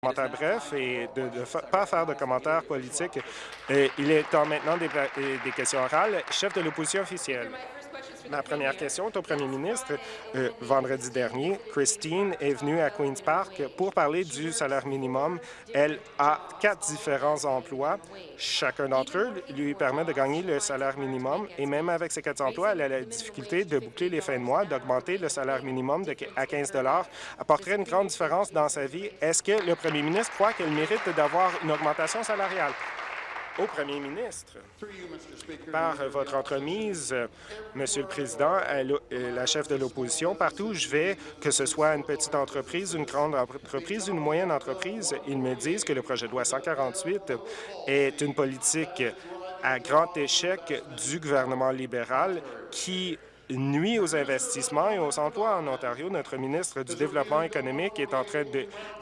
commentaire bref et de ne pas faire de commentaires politiques. Euh, il est temps maintenant des questions orales. Chef de l'opposition officielle. Ma première question est au premier ministre. Euh, vendredi dernier, Christine est venue à Queen's Park pour parler du salaire minimum. Elle a quatre différents emplois. Chacun d'entre eux lui permet de gagner le salaire minimum et même avec ces quatre emplois, elle a la difficulté de boucler les fins de mois, d'augmenter le salaire minimum à 15 apporterait une grande différence dans sa vie. Est-ce que le premier ministre croit qu'elle mérite d'avoir une augmentation salariale? Au premier ministre. Par votre entremise, Monsieur le Président, la chef de l'opposition, partout où je vais, que ce soit une petite entreprise, une grande entreprise, une moyenne entreprise, ils me disent que le projet de loi 148 est une politique à grand échec du gouvernement libéral qui nuit aux investissements et aux emplois en Ontario. Notre ministre du Développement économique est en train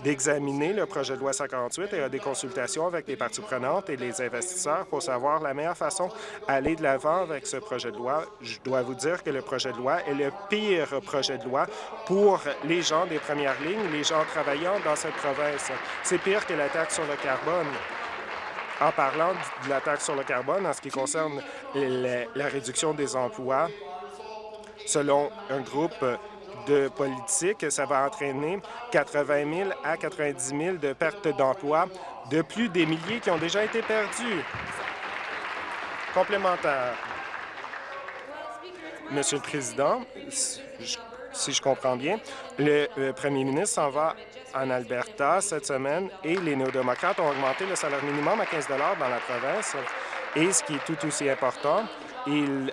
d'examiner le projet de loi 148 et a des consultations avec les parties prenantes et les investisseurs pour savoir la meilleure façon d'aller de l'avant avec ce projet de loi. Je dois vous dire que le projet de loi est le pire projet de loi pour les gens des premières lignes, les gens travaillant dans cette province. C'est pire que la taxe sur le carbone. En parlant de la taxe sur le carbone, en ce qui concerne la réduction des emplois, Selon un groupe de politiques, ça va entraîner 80 000 à 90 000 de pertes d'emplois, de plus des milliers qui ont déjà été perdus. Complémentaire. Monsieur le Président, si je comprends bien, le premier ministre s'en va en Alberta cette semaine et les néo-démocrates ont augmenté le salaire minimum à 15 dans la province. Et ce qui est tout aussi important, ils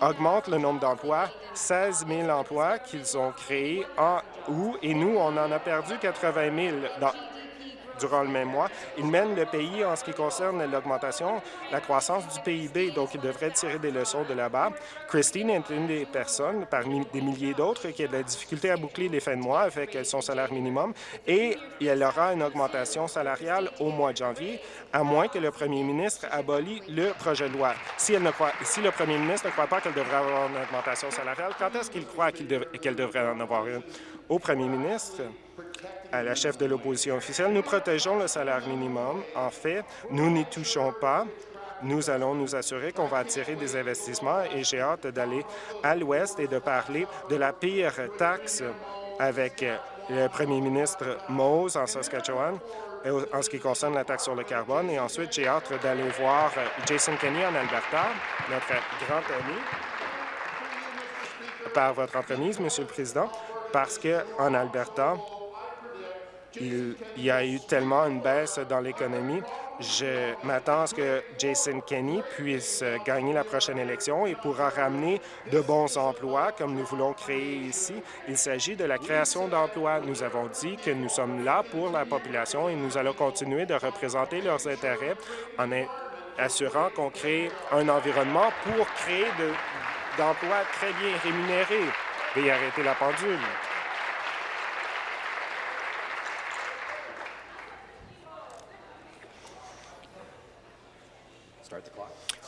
augmente le nombre d'emplois, 16 000 emplois qu'ils ont créés en août, et nous, on en a perdu 80 000 dans, durant le même mois. Il mène le pays en ce qui concerne l'augmentation, la croissance du PIB, donc il devrait tirer des leçons de là-bas. Christine est une des personnes, parmi des milliers d'autres, qui a de la difficulté à boucler les fins de mois avec son salaire minimum et elle aura une augmentation salariale au mois de janvier, à moins que le premier ministre abolit le projet de loi. Si, elle ne croit, si le premier ministre ne croit pas qu'elle devrait avoir une augmentation salariale, quand est-ce qu'il croit qu'elle devrait en avoir une? Au premier ministre, à la chef de l'opposition officielle, nous protégeons le salaire minimum. En fait, nous n'y touchons pas. Nous allons nous assurer qu'on va attirer des investissements et j'ai hâte d'aller à l'ouest et de parler de la pire taxe avec le premier ministre Mose en Saskatchewan en ce qui concerne la taxe sur le carbone. Et ensuite, j'ai hâte d'aller voir Jason Kenney en Alberta, notre grand ami, par votre entremise, Monsieur le Président, parce qu'en Alberta, il y a eu tellement une baisse dans l'économie. Je m'attends à ce que Jason Kenney puisse gagner la prochaine élection et pourra ramener de bons emplois comme nous voulons créer ici. Il s'agit de la création d'emplois. Nous avons dit que nous sommes là pour la population et nous allons continuer de représenter leurs intérêts en assurant qu'on crée un environnement pour créer d'emplois très bien rémunérés. et arrêter la pendule.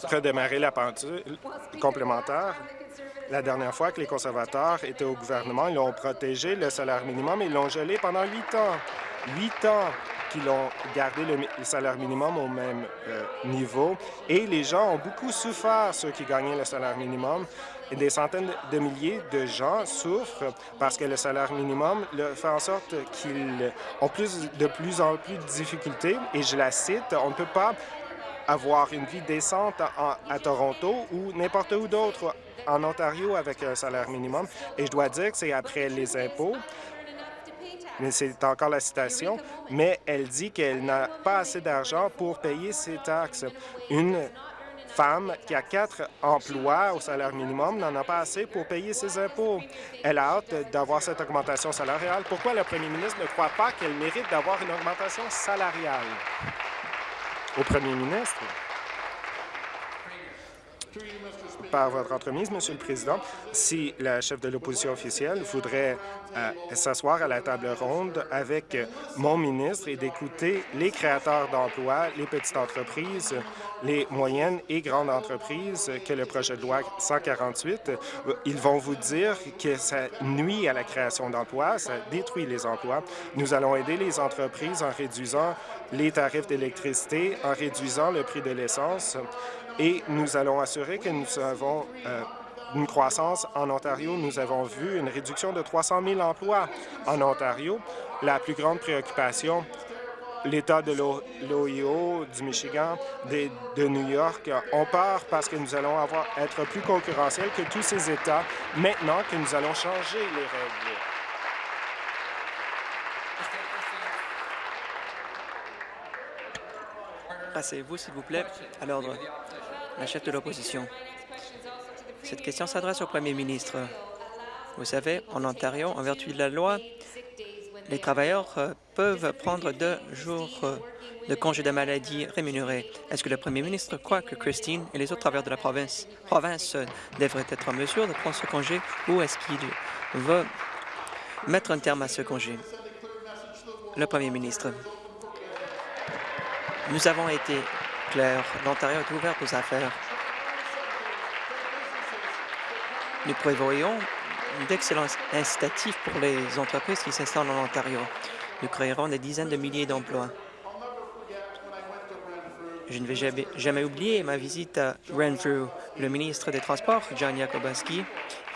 Redémarrer la pendule complémentaire. La dernière fois que les conservateurs étaient au gouvernement, ils ont protégé le salaire minimum et ils l'ont gelé pendant huit ans. Huit ans qu'ils ont gardé le, salaire minimum au même euh, niveau. Et les gens ont beaucoup souffert, ceux qui gagnaient le salaire minimum. Des centaines de milliers de gens souffrent parce que le salaire minimum fait en sorte qu'ils ont plus, de plus en plus de difficultés. Et je la cite, on ne peut pas avoir une vie décente à Toronto ou n'importe où d'autre en Ontario avec un salaire minimum. Et je dois dire que c'est après les impôts, mais c'est encore la citation, mais elle dit qu'elle n'a pas assez d'argent pour payer ses taxes. Une femme qui a quatre emplois au salaire minimum n'en a pas assez pour payer ses impôts. Elle a hâte d'avoir cette augmentation salariale. Pourquoi le premier ministre ne croit pas qu'elle mérite d'avoir une augmentation salariale? Au premier ministre. par votre entremise, Monsieur le Président, si la chef de l'opposition officielle voudrait s'asseoir à la table ronde avec mon ministre et d'écouter les créateurs d'emplois, les petites entreprises, les moyennes et grandes entreprises que le projet de loi 148, ils vont vous dire que ça nuit à la création d'emplois, ça détruit les emplois. Nous allons aider les entreprises en réduisant les tarifs d'électricité, en réduisant le prix de l'essence et nous allons assurer que nous avons euh, une croissance en Ontario. Nous avons vu une réduction de 300 000 emplois en Ontario. La plus grande préoccupation, l'État de l'Ohio, du Michigan, de, New York, on peur parce que nous allons avoir, être plus concurrentiels que tous ces États maintenant que nous allons changer les règles. Passez-vous, s'il vous plaît, à l'ordre la chef de l'opposition. Cette question s'adresse au premier ministre. Vous savez, en Ontario, en vertu de la loi, les travailleurs euh, peuvent prendre deux jours euh, de congé de maladie rémunérés. Est-ce que le premier ministre croit que Christine et les autres travailleurs de la province, euh, devraient être en mesure de prendre ce congé ou est-ce qu'il va mettre un terme à ce congé? Le premier ministre. Nous avons été clair. L'Ontario est ouvert aux affaires. Nous prévoyons d'excellents incitatifs pour les entreprises qui s'installent en Ontario. Nous créerons des dizaines de milliers d'emplois. Je ne vais jamais, oublier ma visite à Renfrew. Le ministre des Transports, John Yakobaski,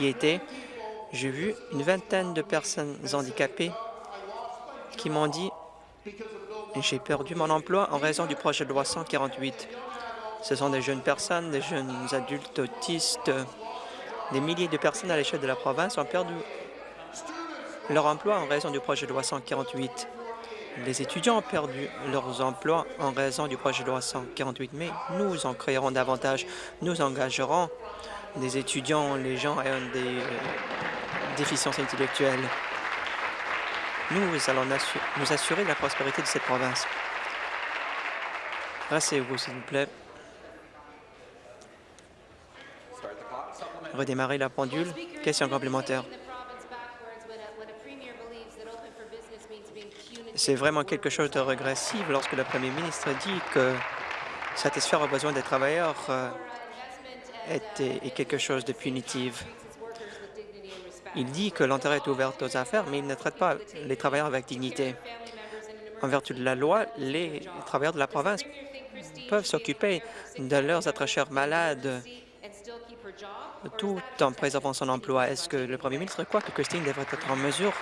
y était. J'ai vu une vingtaine de personnes handicapées qui m'ont dit j'ai perdu mon emploi en raison du projet de loi 148. Ce sont des jeunes personnes, des jeunes adultes autistes. Des milliers de personnes à l'échelle de la province ont perdu leur emploi en raison du projet de loi 148. Les étudiants ont perdu leurs emplois en raison du projet de loi 148, mais nous en créerons davantage. Nous engagerons des étudiants, les gens ayant des euh, déficiences intellectuelles. Nous allons nous assurer de la prospérité de cette province. Rassez-vous, s'il vous plaît. Redémarrer la pendule. Question complémentaire? C'est vraiment quelque chose de régressif lorsque le premier ministre dit que satisfaire aux besoins des travailleurs euh, est quelque chose de punitif. Il dit que l'Ontario est ouverte aux affaires, mais il ne traite pas les travailleurs avec dignité. En vertu de la loi, les travailleurs de la province peuvent s'occuper de leurs êtres chers malades tout en préservant son emploi. Est-ce que le premier ministre croit que Christine devrait être en mesure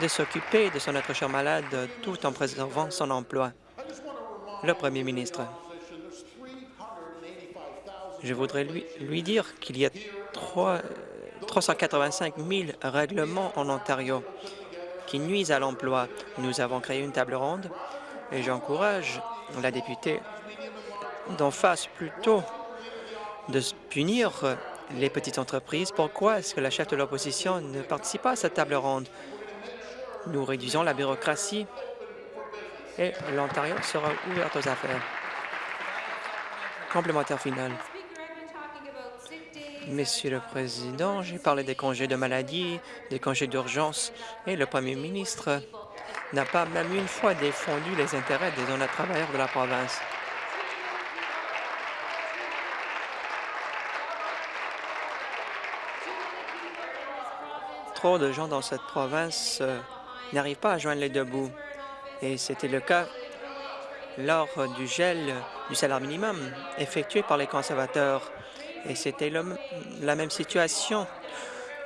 de s'occuper de son être cher malade tout en préservant son emploi? Le premier ministre. Je voudrais lui, dire qu'il y a trois 385 000 règlements en Ontario qui nuisent à l'emploi. Nous avons créé une table ronde et j'encourage la députée d'en face plutôt de punir les petites entreprises. Pourquoi est-ce que la chef de l'opposition ne participe pas à cette table ronde? Nous réduisons la bureaucratie et l'Ontario sera ouvert aux affaires. Complémentaire final. Monsieur le Président, j'ai parlé des congés de maladie, des congés d'urgence, et le Premier ministre n'a pas même une fois défendu les intérêts des honnêtes travailleurs de la province. Trop de gens dans cette province euh, n'arrivent pas à joindre les deux bouts, et c'était le cas lors du gel du salaire minimum effectué par les conservateurs. Et c'était la même situation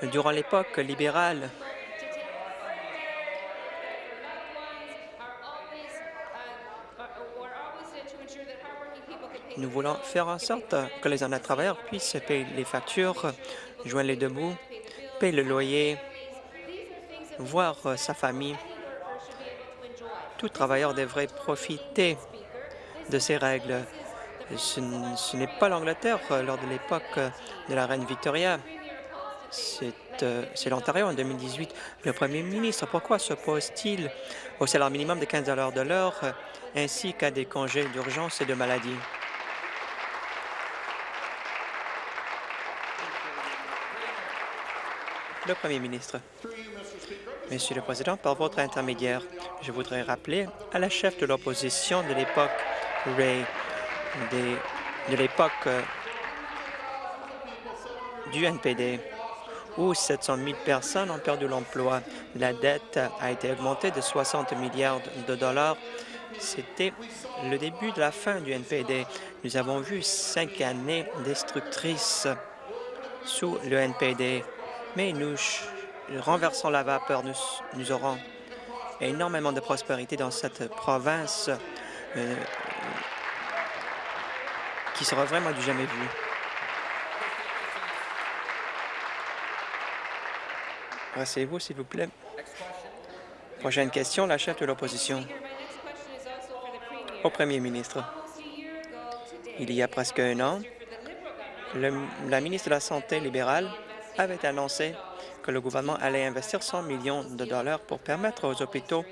durant l'époque libérale. Nous voulons faire en sorte que les honnêtes travailleurs puissent payer les factures, joindre les deux bouts, le loyer, voir sa famille. Tout travailleur devrait profiter de ces règles. Ce, n'est pas l'Angleterre euh, lors de l'époque euh, de la reine Victoria. Euh, c'est l'Ontario en 2018. Le premier ministre, pourquoi s'oppose-t-il au salaire minimum de 15 de l'heure ainsi qu'à des congés d'urgence et de maladie? Le Premier ministre. Monsieur le Président, par votre intermédiaire, je voudrais rappeler à la chef de l'opposition de l'époque, Ray, de l'époque euh, du NPD, où 700 000 personnes ont perdu l'emploi. La dette a été augmentée de 60 milliards de dollars. C'était le début de la fin du NPD. Nous avons vu cinq années destructrices sous le NPD, mais nous renversons la vapeur. Nous, aurons énormément de prospérité dans cette province euh, qui sera vraiment du jamais vu. Rassez-vous, s'il vous plaît. Prochaine question, la chef de l'opposition. Au premier ministre. Il y a presque un an, la ministre de la Santé libérale avait annoncé que le gouvernement allait investir 100 millions de dollars pour permettre aux hôpitaux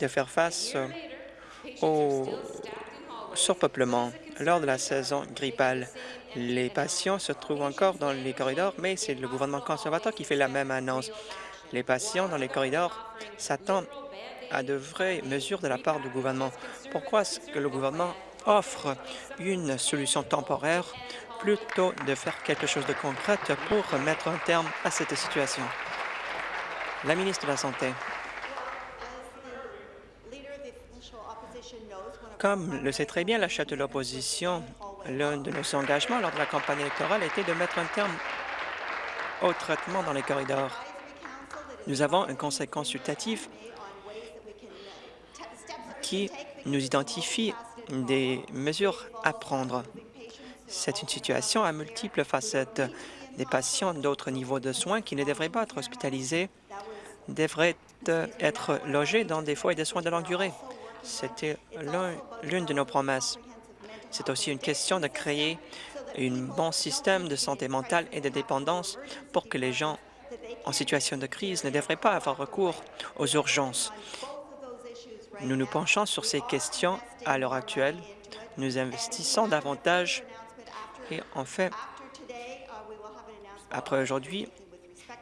de faire face au surpeuplement. Lors de la saison grippale, les patients se trouvent encore dans les corridors, mais c'est le gouvernement conservateur qui fait la même annonce. Les patients dans les corridors s'attendent à de vraies mesures de la part du gouvernement. Pourquoi est-ce que le gouvernement offre une solution temporaire plutôt de faire quelque chose de concret pour mettre un terme à cette situation? La ministre de la Santé. Comme le sait très bien la chef de l'opposition, l'un de nos engagements lors de la campagne électorale était de mettre un terme au traitement dans les corridors. Nous avons un conseil consultatif qui nous identifie des mesures à prendre. C'est une situation à multiples facettes. Des patients d'autres niveaux de soins qui ne devraient pas être hospitalisés devraient être logés dans des foyers de soins de longue durée. C'était l'une de nos promesses. C'est aussi une question de créer un bon système de santé mentale et de dépendance pour que les gens en situation de crise ne devraient pas avoir recours aux urgences. Nous nous penchons sur ces questions à l'heure actuelle. Nous investissons davantage et en fait, après aujourd'hui,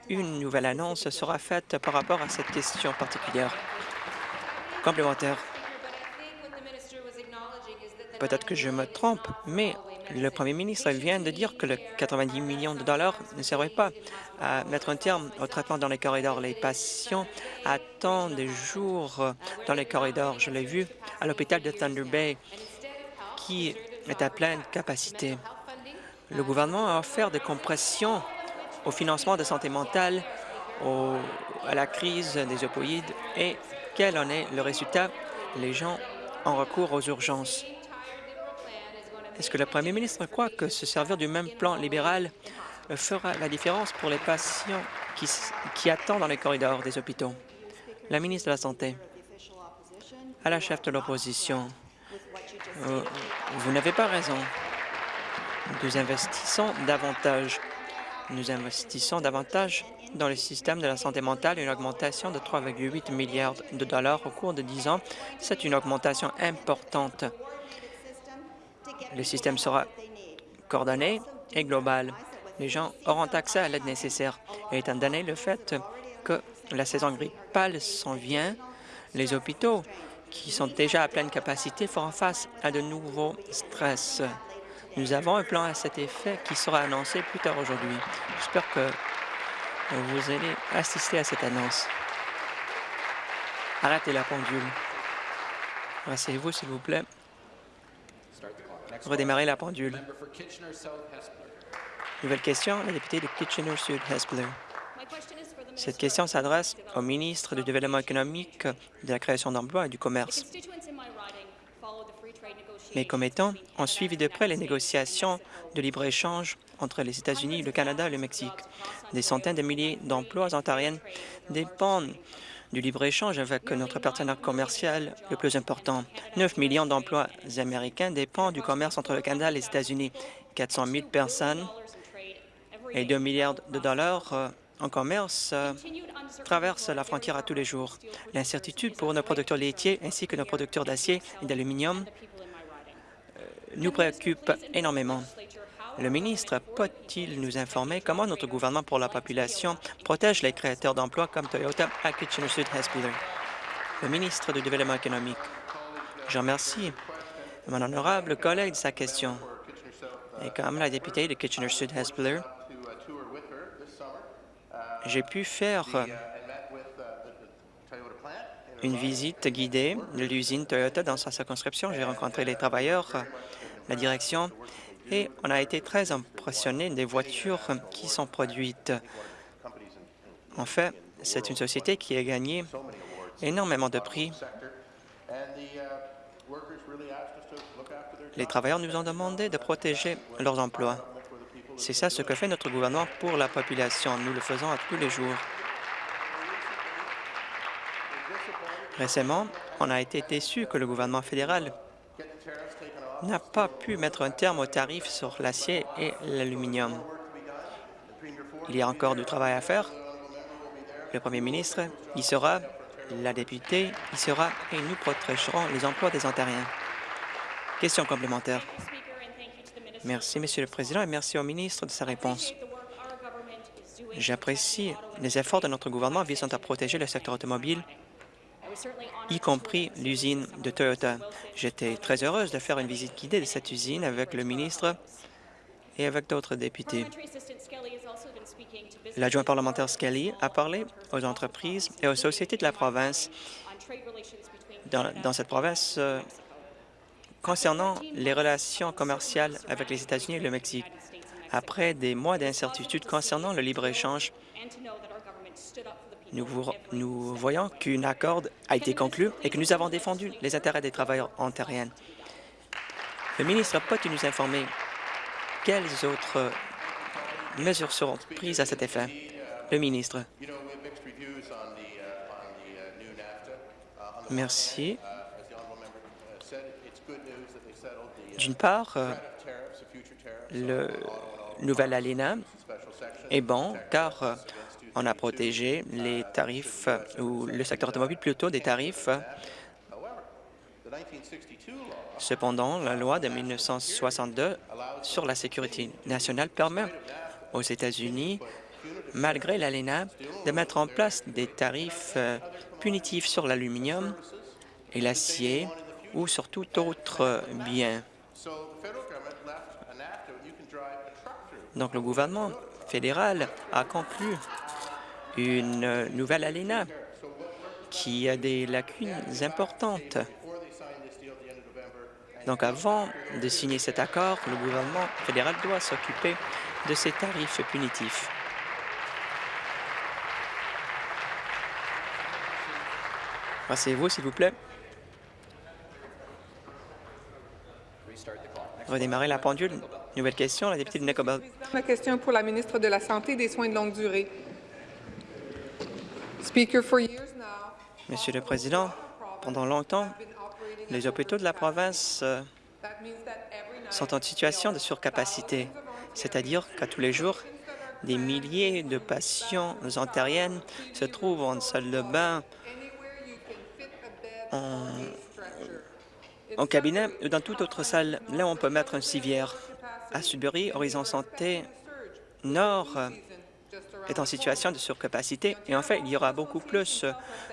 une nouvelle annonce sera faite par rapport à cette question particulière. Complémentaire. Peut-être que je me trompe, mais le premier ministre vient de dire que le 90 millions de dollars ne servait pas à mettre un terme au traitement dans les corridors. Les patients attendent des jours dans les corridors. Je l'ai vu à l'hôpital de Thunder Bay, qui est à pleine capacité. Le gouvernement a offert des compressions au financement de santé mentale, à la crise des opioïdes et quel en est le résultat? Les gens ont recours aux urgences. Est-ce que le premier ministre croit que se servir du même plan libéral fera la différence pour les patients qui, attendent dans les corridors des hôpitaux? La ministre de la Santé. À la chef de l'opposition, euh, vous n'avez pas raison. Nous investissons davantage. Nous investissons davantage dans le système de la santé mentale, une augmentation de 3,8 milliards de dollars au cours de 10 ans. C'est une augmentation importante. Le système sera coordonné et global. Les gens auront accès à l'aide nécessaire. Et étant donné le fait que la saison grippale s'en vient, les hôpitaux qui sont déjà à pleine capacité feront face à de nouveaux stress. Nous avons un plan à cet effet qui sera annoncé plus tard aujourd'hui. J'espère que vous allez assister à cette annonce. Arrêtez la pendule. Rassez-vous, s'il vous plaît redémarrer la pendule. Nouvelle question, la députée de Kitchener-Sud-Hespeler. Cette question s'adresse au ministre du Développement économique, de la création d'emplois et du commerce. Mes commettants ont suivi de près les négociations de libre-échange entre les États-Unis, le Canada et le Mexique. Des centaines de milliers d'emplois ontariennes dépendent du libre-échange avec notre partenaire commercial le plus important. 9 millions d'emplois américains dépendent du commerce entre le Canada et les États-Unis. 400 000 personnes et 2 milliards de dollars euh, en commerce euh, traversent la frontière à tous les jours. L'incertitude pour nos producteurs laitiers ainsi que nos producteurs d'acier et d'aluminium nous préoccupe énormément. Le ministre peut-il nous informer comment notre gouvernement pour la population protège les créateurs d'emplois comme Toyota à Kitchener-Sud-Hespeler? Le ministre du Développement économique. Je remercie mon honorable collègue de sa question. Et comme la députée de Kitchener-Sud-Hespeler, j'ai pu faire une visite guidée de l'usine Toyota dans sa circonscription. J'ai rencontré les travailleurs, la direction, et on a été très impressionnés des voitures qui sont produites. En fait, c'est une société qui a gagné énormément de prix. Les travailleurs nous ont demandé de protéger leurs emplois. C'est ça ce que fait notre gouvernement pour la population. Nous le faisons à tous les jours. Récemment, on a été déçu que le gouvernement fédéral n'a pas pu mettre un terme aux tarifs sur l'acier et l'aluminium. Il y a encore du travail à faire. Le premier ministre y sera, la députée y sera, et nous protégerons les emplois des Ontariens. Question complémentaire. Merci, Monsieur le Président, et merci au ministre de sa réponse. J'apprécie les efforts de notre gouvernement visant à protéger le secteur automobile y compris l'usine de Toyota. J'étais très heureuse de faire une visite guidée de cette usine avec le ministre et avec d'autres députés. L'adjoint parlementaire Skelly a parlé aux entreprises et aux sociétés de la province dans, cette province euh, concernant les relations commerciales avec les États-Unis et le Mexique. Après des mois d'incertitude concernant le libre-échange, nous, voyons qu'un accord a été conclu et que nous avons défendu les intérêts des travailleurs ontariens. Le ministre peut-il nous informer quelles autres mesures seront prises à cet effet? Le ministre. Merci. D'une part, euh, le nouvel ALENA est bon car euh, on a protégé les tarifs, ou le secteur automobile plutôt des tarifs. Cependant, la loi de 1962 sur la sécurité nationale permet aux États-Unis, malgré l'ALENA, de mettre en place des tarifs euh, punitifs sur l'aluminium et l'acier ou sur tout autre bien. Donc, le gouvernement fédéral a conclu une nouvelle ALENA qui a des lacunes importantes. Donc, avant de signer cet accord, le gouvernement fédéral doit s'occuper de ces tarifs punitifs. Passez-vous, s'il vous plaît. Redémarrer la pendule. Nouvelle question, la députée de Nicobel. Ma question pour la ministre de la Santé et des Soins de longue durée. Monsieur le Président, pendant longtemps, les hôpitaux de la province euh, sont en situation de surcapacité, c'est-à-dire qu'à tous les jours, des milliers de patients ontariennes se trouvent en salle de bain, en, cabinet ou dans toute autre salle. Là, on peut mettre un civière. À Sudbury, Horizon Santé Nord est en situation de surcapacité et en fait, il y aura beaucoup plus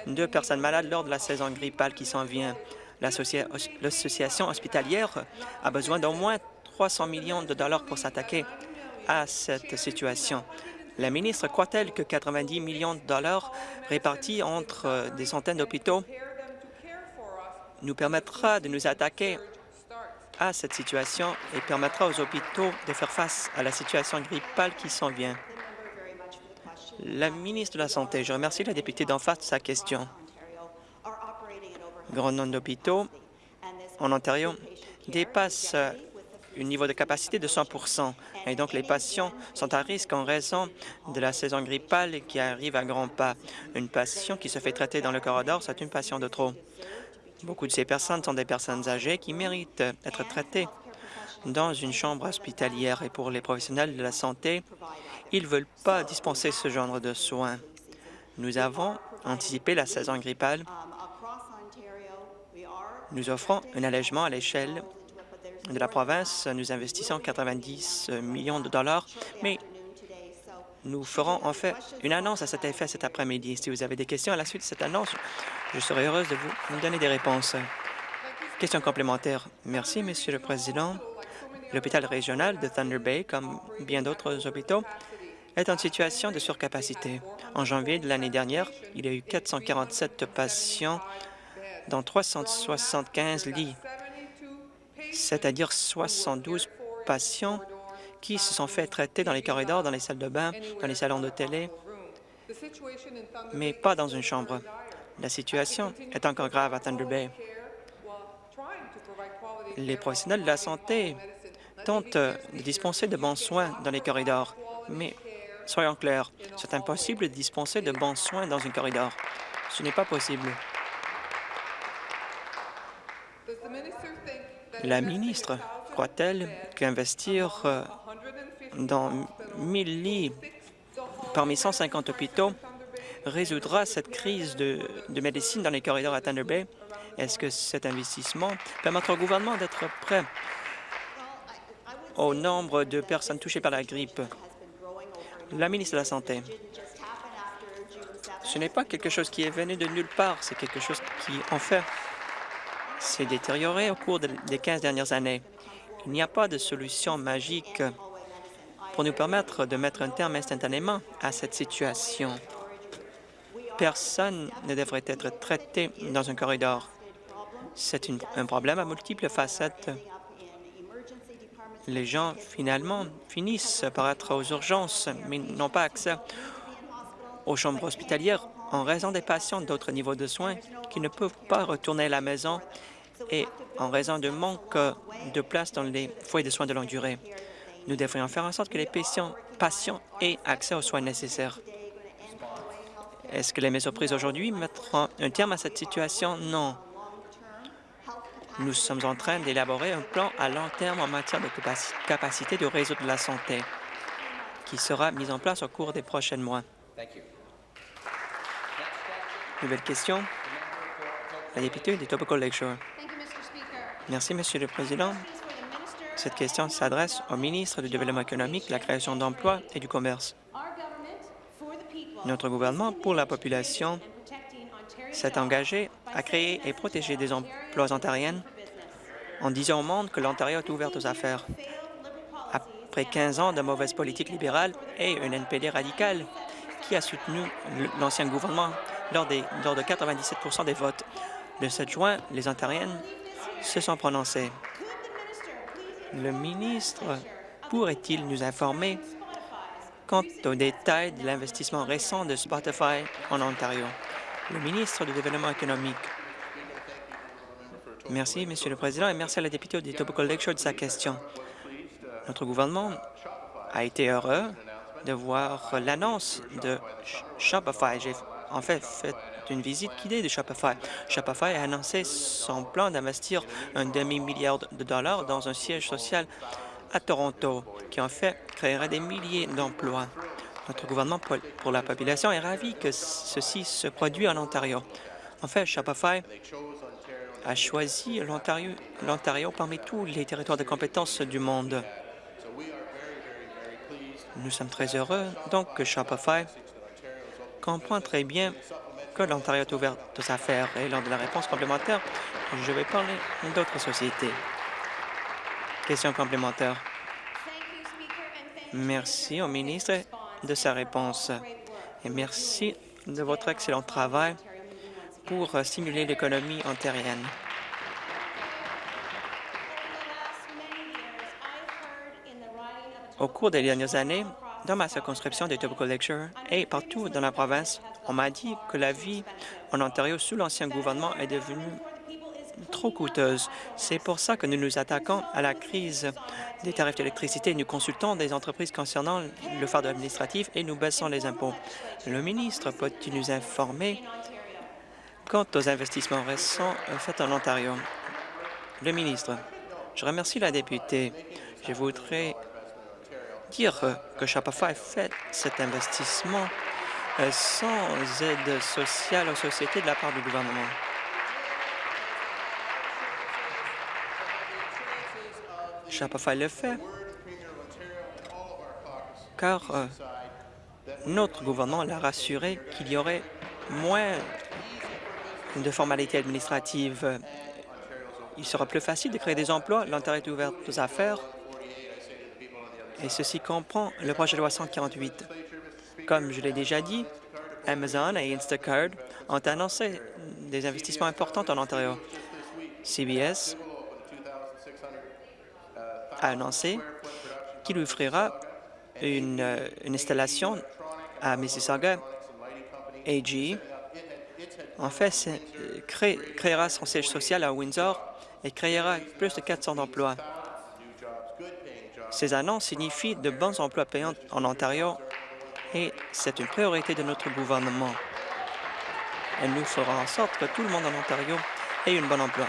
de personnes malades lors de la saison grippale qui s'en vient. L'association hospitalière a besoin d'au moins 300 millions de dollars pour s'attaquer à cette situation. La ministre croit-elle que 90 millions de dollars répartis entre des centaines d'hôpitaux nous permettra de nous attaquer à cette situation et permettra aux hôpitaux de faire face à la situation grippale qui s'en vient? La ministre de la Santé, je remercie la députée d'en face de sa question. Grand nombre d'hôpitaux en Ontario dépassent un niveau de capacité de 100% et donc les patients sont à risque en raison de la saison grippale qui arrive à grands pas. Une patient qui se fait traiter dans le corridor, c'est une patiente de trop. Beaucoup de ces personnes sont des personnes âgées qui méritent d'être traitées dans une chambre hospitalière et pour les professionnels de la santé, ils ne veulent pas dispenser ce genre de soins. Nous avons anticipé la saison grippale. Nous offrons un allègement à l'échelle de la province, nous investissons 90 millions de dollars, mais nous ferons en fait une annonce à cet effet cet après-midi. Si vous avez des questions à la suite de cette annonce, je serai heureuse de vous donner des réponses. Question complémentaire. Merci, Monsieur le Président. L'hôpital régional de Thunder Bay, comme bien d'autres hôpitaux, est en situation de surcapacité. En janvier de l'année dernière, il y a eu 447 patients dans 375 lits, c'est-à-dire 72 patients qui se sont fait traiter dans les corridors, dans les salles de bain, dans les salons de télé, mais pas dans une chambre. La situation est encore grave à Thunder Bay. Les professionnels de la santé tentent de dispenser de bons soins dans les corridors, mais soyons clairs, c'est impossible de dispenser de bons soins dans un corridor. Ce n'est pas possible. La ministre croit-elle qu'investir euh, dans 1000 lits parmi 150 hôpitaux résoudra cette crise de, médecine dans les corridors à Thunder Bay? Est-ce que cet investissement permettra au gouvernement d'être prêt au nombre de personnes touchées par la grippe? La ministre de la Santé. Ce n'est pas quelque chose qui est venu de nulle part, c'est quelque chose qui, en fait, s'est détérioré au cours des 15 dernières années. Il n'y a pas de solution magique pour nous permettre de mettre un terme instantanément à cette situation. Personne ne devrait être traité dans un corridor. C'est un problème à multiples facettes. Les gens, finalement, finissent par être aux urgences, mais n'ont pas accès aux chambres hospitalières en raison des patients d'autres niveaux de soins qui ne peuvent pas retourner à la maison et en raison de manque de place dans les foyers de soins de longue durée. Nous devrions faire en sorte que les patients, patients aient accès aux soins nécessaires. Est-ce que les mesures prises aujourd'hui? Mettront un terme à cette situation? Non. Nous sommes en train d'élaborer un plan à long terme en matière de capacité du réseau de la santé qui sera mis en place au cours des prochains mois. Nouvelle question? La députée de Tobacco Lakeshore. Merci, Monsieur le Président. Cette question s'adresse au ministre du Développement économique, de la création d'emplois et du commerce. Notre gouvernement, pour la population, s'est engagé à créer et protéger des emplois ontariennes en disant au monde que l'Ontario est ouvert aux affaires. Après 15 ans de mauvaise politique libérale et une NPD radicale qui a soutenu l'ancien gouvernement lors, des, lors de 97% des votes, le 7 juin, les Ontariennes se sont prononcés. Le ministre pourrait-il nous informer quant aux détails de l'investissement récent de Spotify en Ontario? Le ministre du Développement économique. Merci, Monsieur le Président, et merci à la députée de Tobacco Lakeshore de sa question. Notre gouvernement a été heureux de voir l'annonce de Shopify. J'ai en fait fait une visite guidée de Shopify. Shopify a annoncé son plan d'investir un demi-milliard de dollars dans un siège social à Toronto, qui en fait créera des milliers d'emplois. Notre gouvernement pour la population est ravi que ceci se produit en Ontario. En fait, Shopify a choisi l'Ontario parmi tous les territoires de compétences du monde. Nous sommes très heureux donc que Shopify comprend très bien que l'Ontario est ouvert aux affaires. Et lors de la réponse complémentaire, je vais parler d'autres sociétés. Question complémentaire. Merci au ministre de sa réponse et merci de votre excellent travail pour stimuler l'économie ontarienne. Au cours des dernières années, dans ma circonscription de Tobacco Lecture et partout dans la province, on m'a dit que la vie en Ontario sous l'ancien gouvernement est devenue trop coûteuse. C'est pour ça que nous nous attaquons à la crise des tarifs d'électricité. Nous consultons des entreprises concernant le fardeau administratif et nous baissons les impôts. Le ministre peut-il nous informer quant aux investissements récents faits en Ontario? Le ministre, je remercie la députée. Je voudrais dire que Shopify fait cet investissement euh, sans aide sociale aux sociétés de la part du gouvernement. Shopify le fait, car euh, notre gouvernement l'a rassuré qu'il y aurait moins de formalités administratives. Il sera plus facile de créer des emplois. L'Ontario est ouvert aux affaires et ceci comprend le projet de loi 148. Comme je l'ai déjà dit, Amazon et Instacart ont annoncé des investissements importants en Ontario. CBS a annoncé qu'il offrira une, euh, une installation à Mississauga. AG, en fait, créera son siège social à Windsor et créera plus de 400 emplois. Ces annonces signifient de bons emplois payants en Ontario et c'est une priorité de notre gouvernement. Et nous ferons en sorte que tout le monde en Ontario ait un bon emploi.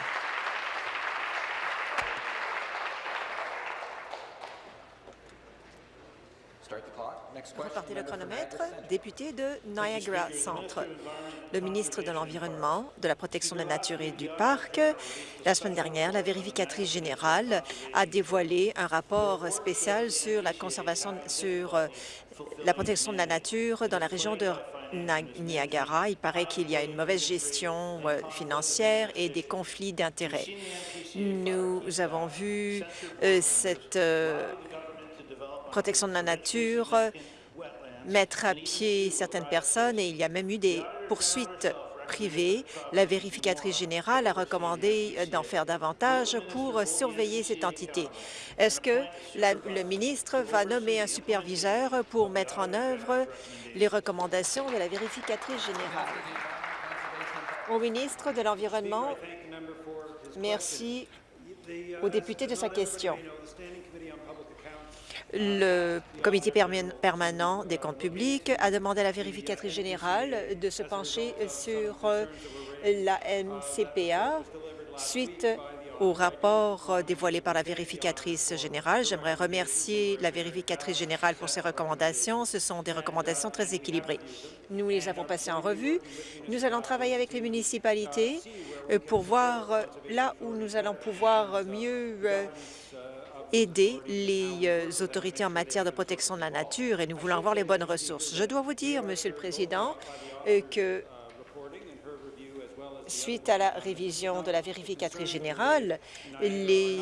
Repartez le chronomètre. Député de Niagara Centre. Le ministre de l'Environnement, de la Protection de la Nature et du Parc, la semaine dernière, la vérificatrice générale a dévoilé un rapport spécial sur la conservation, sur euh, la protection de la nature dans la région de Niagara. Il paraît qu'il y a une mauvaise gestion euh, financière et des conflits d'intérêts. Nous avons vu euh, cette protection de la nature mettre à pied certaines personnes et il y a même eu des poursuites privées. La vérificatrice générale a recommandé d'en faire davantage pour surveiller cette entité. Est-ce que le ministre va nommer un superviseur pour mettre en œuvre les recommandations de la vérificatrice générale? Au ministre de l'Environnement, merci au député de sa question le comité permanent des comptes publics a demandé à la vérificatrice générale de se pencher sur euh, la MCPA suite au rapport dévoilé par la vérificatrice générale. J'aimerais remercier la vérificatrice générale pour ses recommandations. Ce sont des recommandations très équilibrées. Nous les avons passées en revue. Nous allons travailler avec les municipalités euh, pour voir euh, là où nous allons pouvoir mieux aider les euh, autorités en matière de protection de la nature et nous voulons avoir les bonnes ressources. Je dois vous dire, Monsieur le Président, euh, que suite à la révision de la vérificatrice générale, les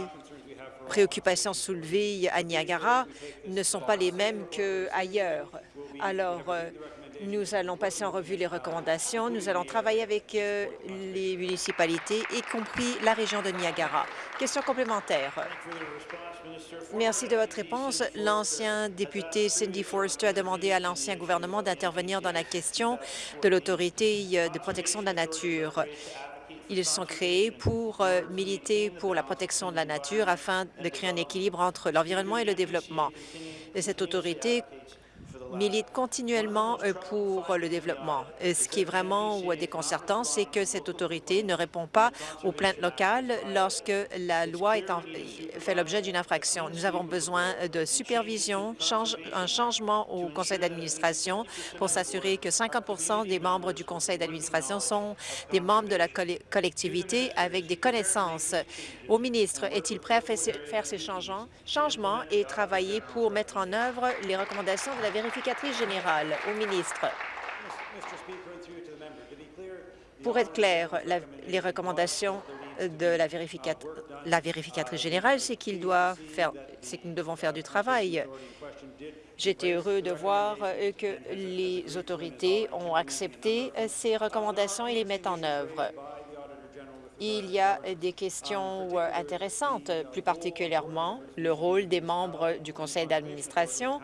préoccupations soulevées à Niagara ne sont pas les mêmes qu'ailleurs. Alors, euh, nous allons passer en revue les recommandations. Nous allons travailler avec les municipalités, y compris la région de Niagara. Question complémentaire. Merci de votre réponse. L'ancien député Cindy Forster a demandé à l'ancien gouvernement d'intervenir dans la question de l'autorité euh, de protection de la nature. Ils sont créés pour euh, militer pour la protection de la nature afin de créer un équilibre entre l'environnement et le développement. cette autorité milite continuellement euh, pour le développement. Euh, ce qui est vraiment déconcertant, c'est que cette autorité ne répond pas aux plaintes locales lorsque la loi est fait l'objet d'une infraction. Nous avons besoin de supervision, un changement au conseil d'administration pour s'assurer que 50 des membres du conseil d'administration sont des membres de la collectivité avec des connaissances. Au ministre, est-il prêt à faire ces changements et travailler pour mettre en œuvre les recommandations de la vérification générale, au ministre. Pour être clair, les recommandations de la, la vérificatrice générale, c'est qu'il doit faire, c'est que nous devons faire du travail. J'étais heureux de voir que les autorités ont accepté ces recommandations et les mettent en œuvre. Il y a des questions euh, intéressantes, plus particulièrement le rôle des membres du conseil d'administration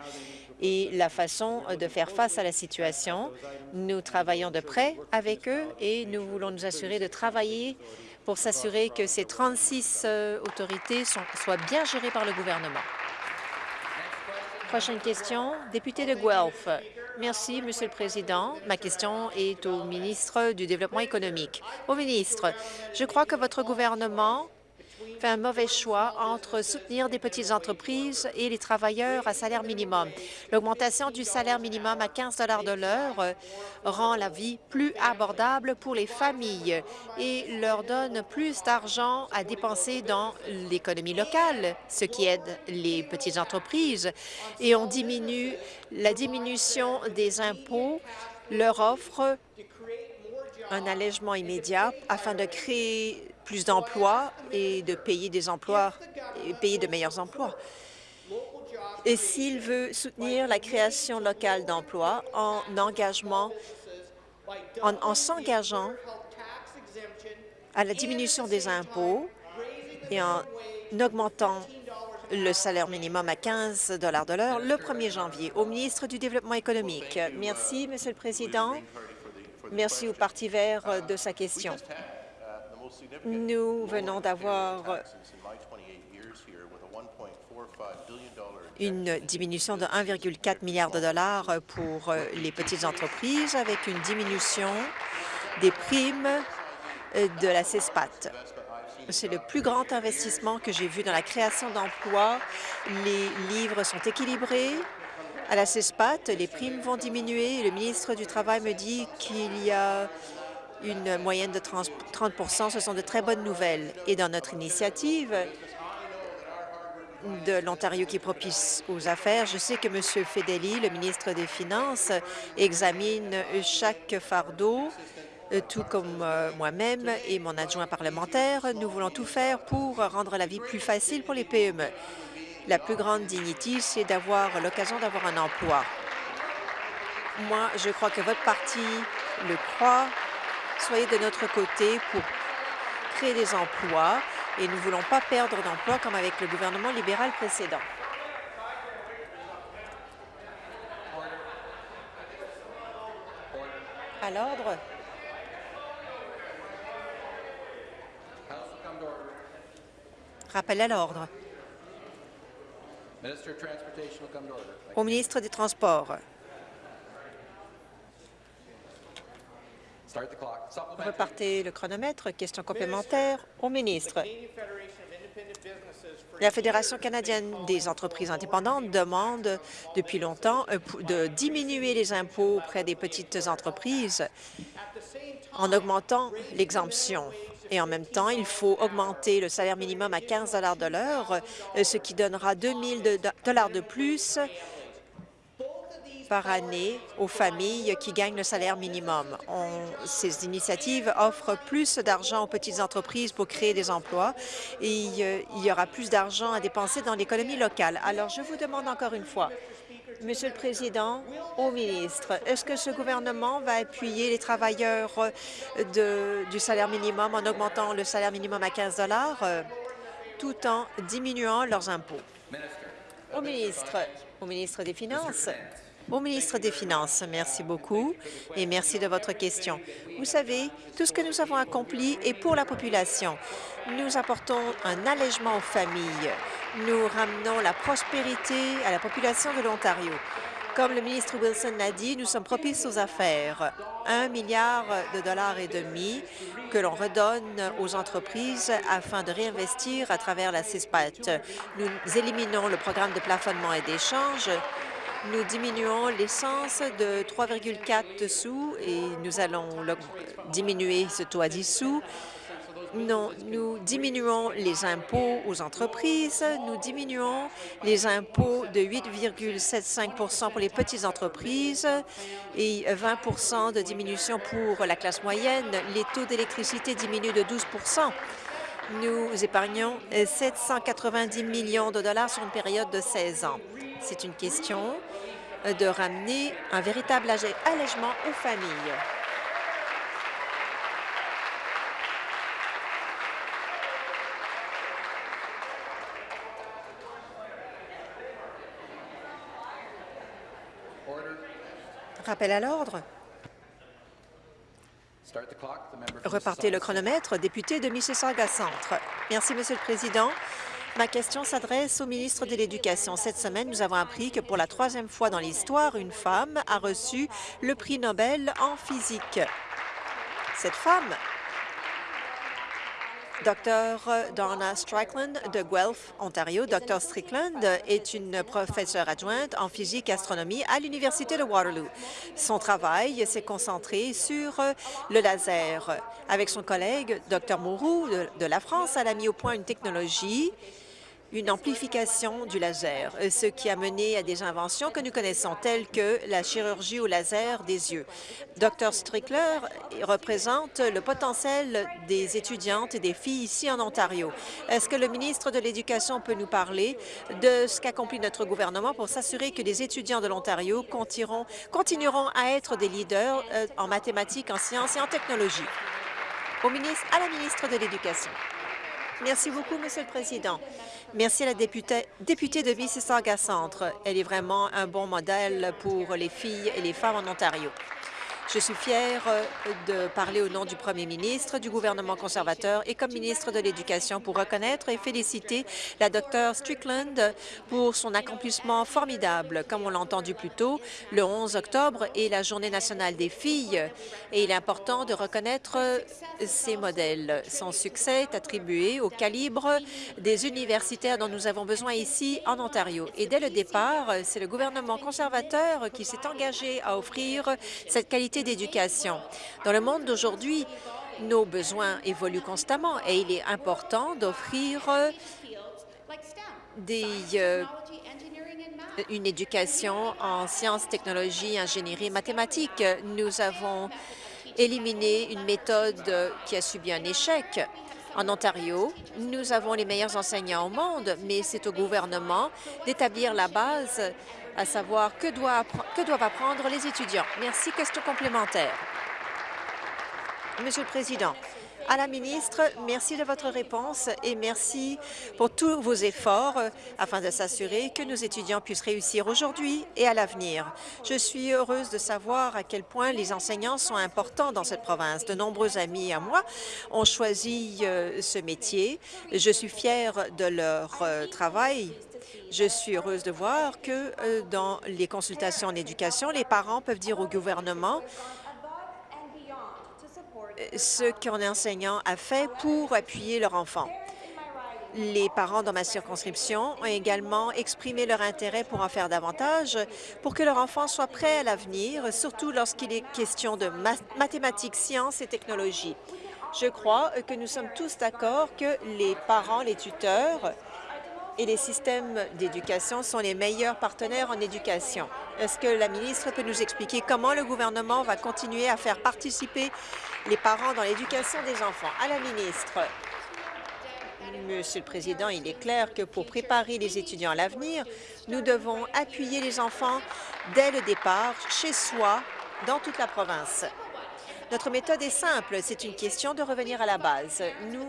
et la façon de faire face à la situation. Nous travaillons de près avec eux et nous voulons nous assurer de travailler pour s'assurer que ces 36 euh, autorités soient bien gérées par le gouvernement. Prochaine question, député de Guelph. Merci, Monsieur le Président. Ma question est au ministre du Développement économique. Au ministre, je crois que votre gouvernement fait un mauvais choix entre soutenir des petites entreprises et les travailleurs à salaire minimum. L'augmentation du salaire minimum à 15 de l'heure euh, rend la vie plus abordable pour les familles et leur donne plus d'argent à dépenser dans l'économie locale, ce qui aide les petites entreprises. Et on diminue la diminution des impôts leur offre un allègement immédiat afin de créer plus d'emplois et de payer des emplois payer de meilleurs emplois. Et s'il veut soutenir la création locale d'emplois en engagement, en, en s'engageant à la diminution des impôts et en augmentant le salaire minimum à 15 de l'heure le 1er janvier. Au ministre du Développement économique. Merci, Monsieur le Président. Merci au Parti vert de sa question. Nous venons d'avoir une diminution de 1,4 milliard de dollars pour les petites entreprises avec une diminution des primes de la CESPAT. C'est le plus grand investissement que j'ai vu dans la création d'emplois. Les livres sont équilibrés. À la CESPAT, les primes vont diminuer. Le ministre du Travail me dit qu'il y a une moyenne de 30% Ce sont de très bonnes nouvelles. Et dans notre initiative de l'Ontario qui propice aux affaires, je sais que M. Fedeli, le ministre des Finances, examine chaque fardeau euh, tout comme euh, moi-même et mon adjoint parlementaire, nous voulons tout faire pour rendre la vie plus facile pour les PME. La plus grande dignité, c'est d'avoir l'occasion d'avoir un emploi. Moi, je crois que votre parti le croit. Soyez de notre côté pour créer des emplois et nous ne voulons pas perdre d'emplois comme avec le gouvernement libéral précédent. À l'ordre. Rappel à l'ordre. Au ministre des Transports. Repartez le chronomètre. Question complémentaire au ministre. La Fédération canadienne des entreprises indépendantes demande depuis longtemps euh, de diminuer les impôts auprès des petites entreprises en augmentant l'exemption et en même temps, il faut augmenter le salaire minimum à 15 de l'heure, euh, ce qui donnera 2 000 de plus par année aux familles qui gagnent le salaire minimum. ces initiatives offrent plus d'argent aux petites entreprises pour créer des emplois et il y aura plus d'argent à dépenser dans l'économie locale. Alors, je vous demande encore une fois, Monsieur le Président, au ministre, est-ce que ce gouvernement va appuyer les travailleurs euh, du salaire minimum en augmentant le salaire minimum à 15 euh, tout en diminuant leurs impôts? Au ministre, au ministre des Finances. Au ministre des Finances, merci beaucoup et merci de votre question. Vous savez, tout ce que nous avons accompli est pour la population. Nous apportons un allègement aux familles. Nous ramenons la prospérité à la population de l'Ontario. Comme le ministre Wilson l'a dit, nous sommes propices aux affaires. Un milliard de dollars et demi que l'on redonne aux entreprises afin de réinvestir à travers la CISPAT. Nous éliminons le programme de plafonnement et d'échange nous diminuons l'essence de 3,4 sous et nous allons diminuer ce taux à 10 sous. Nous diminuons les impôts aux entreprises, nous diminuons les impôts de 8,75% pour les petites entreprises et 20% de diminution pour la classe moyenne. Les taux d'électricité diminuent de 12% Nous épargnons 790 millions de dollars sur une période de 16 ans. C'est une question de ramener un véritable allègement aux familles. Rappel à l'ordre. Repartez le chronomètre, député de Mississauga Centre. Merci, Monsieur le Président. Ma question s'adresse au ministre de l'Éducation. Cette semaine, nous avons appris que pour la troisième fois dans l'histoire, une femme a reçu le prix Nobel en physique. Cette femme Dr Donna Strickland de Guelph, Ontario. Dr Strickland est une professeure adjointe en physique et astronomie à l'Université de Waterloo. Son travail s'est concentré sur le laser. Avec son collègue Dr Mourou de la France, elle a mis au point une technologie une amplification du laser, euh, ce qui a mené à des inventions que nous connaissons, telles que la chirurgie au laser des yeux. Dr Strickler représente le potentiel des étudiantes et des filles ici en Ontario. Est-ce que le ministre de l'Éducation peut nous parler de ce qu'accomplit notre gouvernement pour s'assurer que les étudiants de l'Ontario continueront à être des leaders euh, en mathématiques, en sciences et en technologie? Au ministre, à la ministre de l'Éducation. Merci beaucoup, Monsieur le Président. Merci à la députée, de Mississauga Centre. Elle est vraiment un bon modèle pour les filles et les femmes en Ontario. Je suis fière euh, de parler au nom du premier ministre, du gouvernement conservateur et comme ministre de l'Éducation pour reconnaître et féliciter la Dr Strickland pour son accomplissement formidable. Comme on l'a entendu plus tôt, le 11 octobre est la Journée nationale des filles et il est important de reconnaître ces modèles. Son succès est attribué au calibre des universitaires dont nous avons besoin ici en Ontario. Et dès le départ, c'est le gouvernement conservateur qui s'est engagé à offrir cette qualité d'éducation. Dans le monde d'aujourd'hui, nos besoins évoluent constamment et il est important d'offrir euh, une éducation en sciences, technologies, ingénierie mathématiques. Nous avons éliminé une méthode qui a subi un échec. En Ontario, nous avons les meilleurs enseignants au monde, mais c'est au gouvernement d'établir la base à savoir que, doivent apprendre les étudiants. Merci. Question complémentaire. Monsieur le Président, à la ministre, merci de votre réponse et merci pour tous vos efforts euh, afin de s'assurer que nos étudiants puissent réussir aujourd'hui et à l'avenir. Je suis heureuse de savoir à quel point les enseignants sont importants dans cette province. De nombreux amis à moi ont choisi euh, ce métier. Je suis fière de leur euh, travail je suis heureuse de voir que euh, dans les consultations en éducation, les parents peuvent dire au gouvernement euh, ce qu'un enseignant a fait pour appuyer leur enfant. Les parents dans ma circonscription ont également exprimé leur intérêt pour en faire davantage, pour que leur enfant soit prêt à l'avenir, surtout lorsqu'il est question de mathématiques, sciences et technologies. Je crois que nous sommes tous d'accord que les parents, les tuteurs, et les systèmes d'éducation sont les meilleurs partenaires en éducation. Est-ce que la ministre peut nous expliquer comment le gouvernement va continuer à faire participer les parents dans l'éducation des enfants? À la ministre. Monsieur le Président, il est clair que pour préparer les étudiants à l'avenir, nous devons appuyer les enfants dès le départ, chez soi, dans toute la province. Notre méthode est simple, c'est une question de revenir à la base. Nous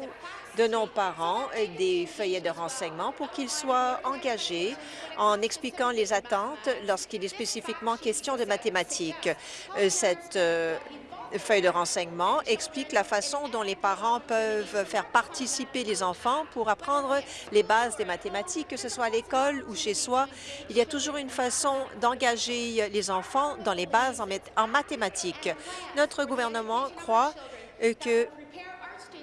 donnons aux parents des feuillets de renseignement pour qu'ils soient engagés en expliquant les attentes lorsqu'il est spécifiquement question de mathématiques. Euh, cette euh, feuille de renseignement explique la façon dont les parents peuvent faire participer les enfants pour apprendre les bases des mathématiques, que ce soit à l'école ou chez soi. Il y a toujours une façon d'engager les enfants dans les bases en, mathématiques. Notre gouvernement croit euh, que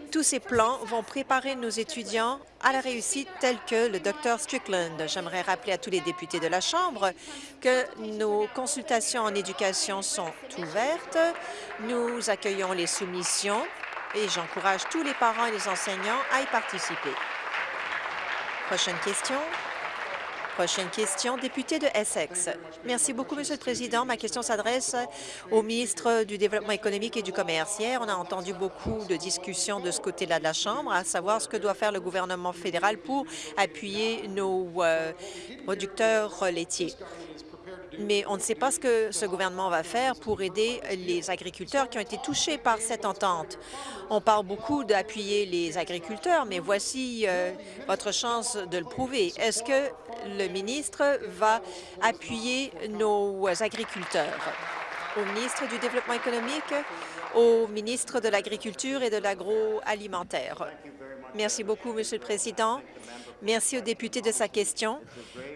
tous ces plans vont préparer nos étudiants à la réussite telle que le Dr Strickland. J'aimerais rappeler à tous les députés de la Chambre que nos consultations en éducation sont ouvertes. Nous accueillons les soumissions et j'encourage tous les parents et les enseignants à y participer. Prochaine question. Prochaine question, député de Essex. Merci beaucoup, Monsieur le Président. Ma question s'adresse au ministre du Développement économique et du Commerce. Hier, on a entendu beaucoup de discussions de ce côté-là de la Chambre, à savoir ce que doit faire le gouvernement fédéral pour appuyer nos euh, producteurs laitiers mais on ne sait pas ce que ce gouvernement va faire pour aider les agriculteurs qui ont été touchés par cette entente. On parle beaucoup d'appuyer les agriculteurs, mais voici euh, votre chance de le prouver. Est-ce que le ministre va appuyer nos agriculteurs? Au ministre du Développement économique, au ministre de l'Agriculture et de l'Agroalimentaire. Merci beaucoup, Monsieur le Président. Merci au député de sa question.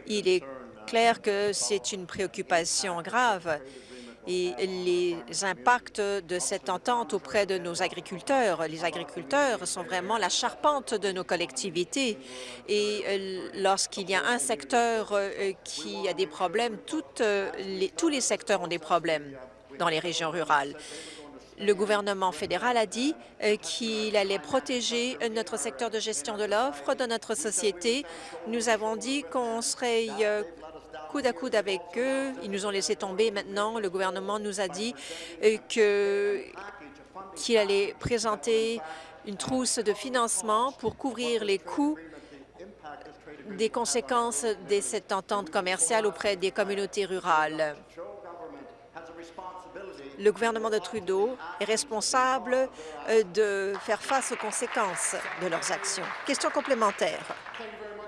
Il est clair que c'est une préoccupation grave. et les impacts de cette entente auprès de nos agriculteurs. Les agriculteurs sont vraiment la charpente de nos collectivités et euh, lorsqu'il y a un secteur euh, qui a des problèmes, toutes les, tous les secteurs ont des problèmes dans les régions rurales. Le gouvernement fédéral a dit qu'il allait protéger notre secteur de gestion de l'offre dans notre société. Nous avons dit qu'on serait coude à coude avec eux. Ils nous ont laissé tomber. Maintenant, le gouvernement nous a dit euh, qu'il allait présenter une trousse de financement pour couvrir les coûts des conséquences de cette entente commerciale auprès des communautés rurales. Le gouvernement de Trudeau est responsable euh, de faire face aux conséquences de leurs actions. Question complémentaire.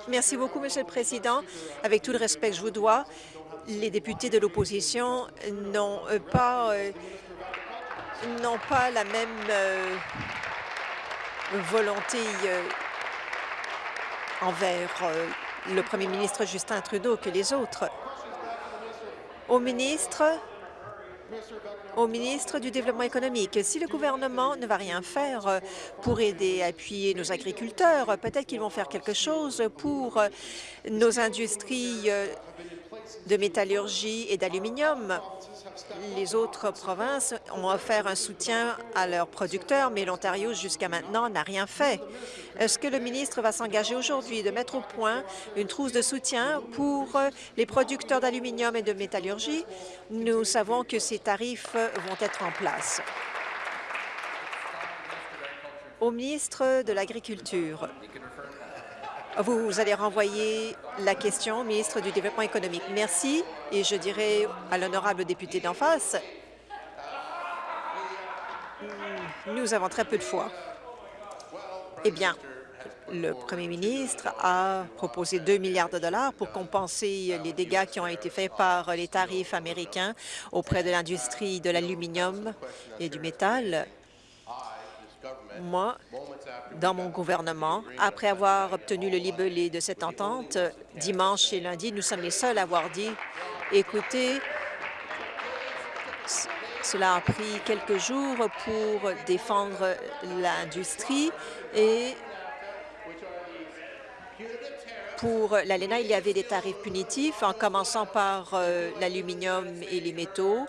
Merci beaucoup, Monsieur le Président. Avec tout le respect que je vous dois, les députés de l'opposition n'ont euh, pas, euh, pas la même euh, volonté envers le premier ministre Justin Trudeau que les autres. Au ministre, au ministre du Développement économique. Si le gouvernement ne va rien faire pour aider appuyer nos agriculteurs, peut-être qu'ils vont faire quelque chose pour nos industries euh, de métallurgie et d'aluminium. Les autres provinces ont offert un soutien à leurs producteurs, mais l'Ontario, jusqu'à maintenant, n'a rien fait. Est-ce que le ministre va s'engager aujourd'hui de mettre au point une trousse de soutien pour les producteurs d'aluminium et de métallurgie? Nous savons que ces tarifs vont être en place. Au ministre de l'Agriculture, vous, allez renvoyer la question au ministre du Développement économique. Merci. Et je dirais à l'honorable député d'en face, nous avons très peu de foi. Eh bien, le premier ministre a proposé 2 milliards de dollars pour compenser les dégâts qui ont été faits par les tarifs américains auprès de l'industrie de l'aluminium et du métal. Moi, dans mon gouvernement, après avoir obtenu le libellé de cette entente, dimanche et lundi, nous sommes les seuls à avoir dit « Écoutez, cela a pris quelques jours pour défendre l'industrie et pour l'ALENA, il y avait des tarifs punitifs, en commençant par euh, l'aluminium et les métaux.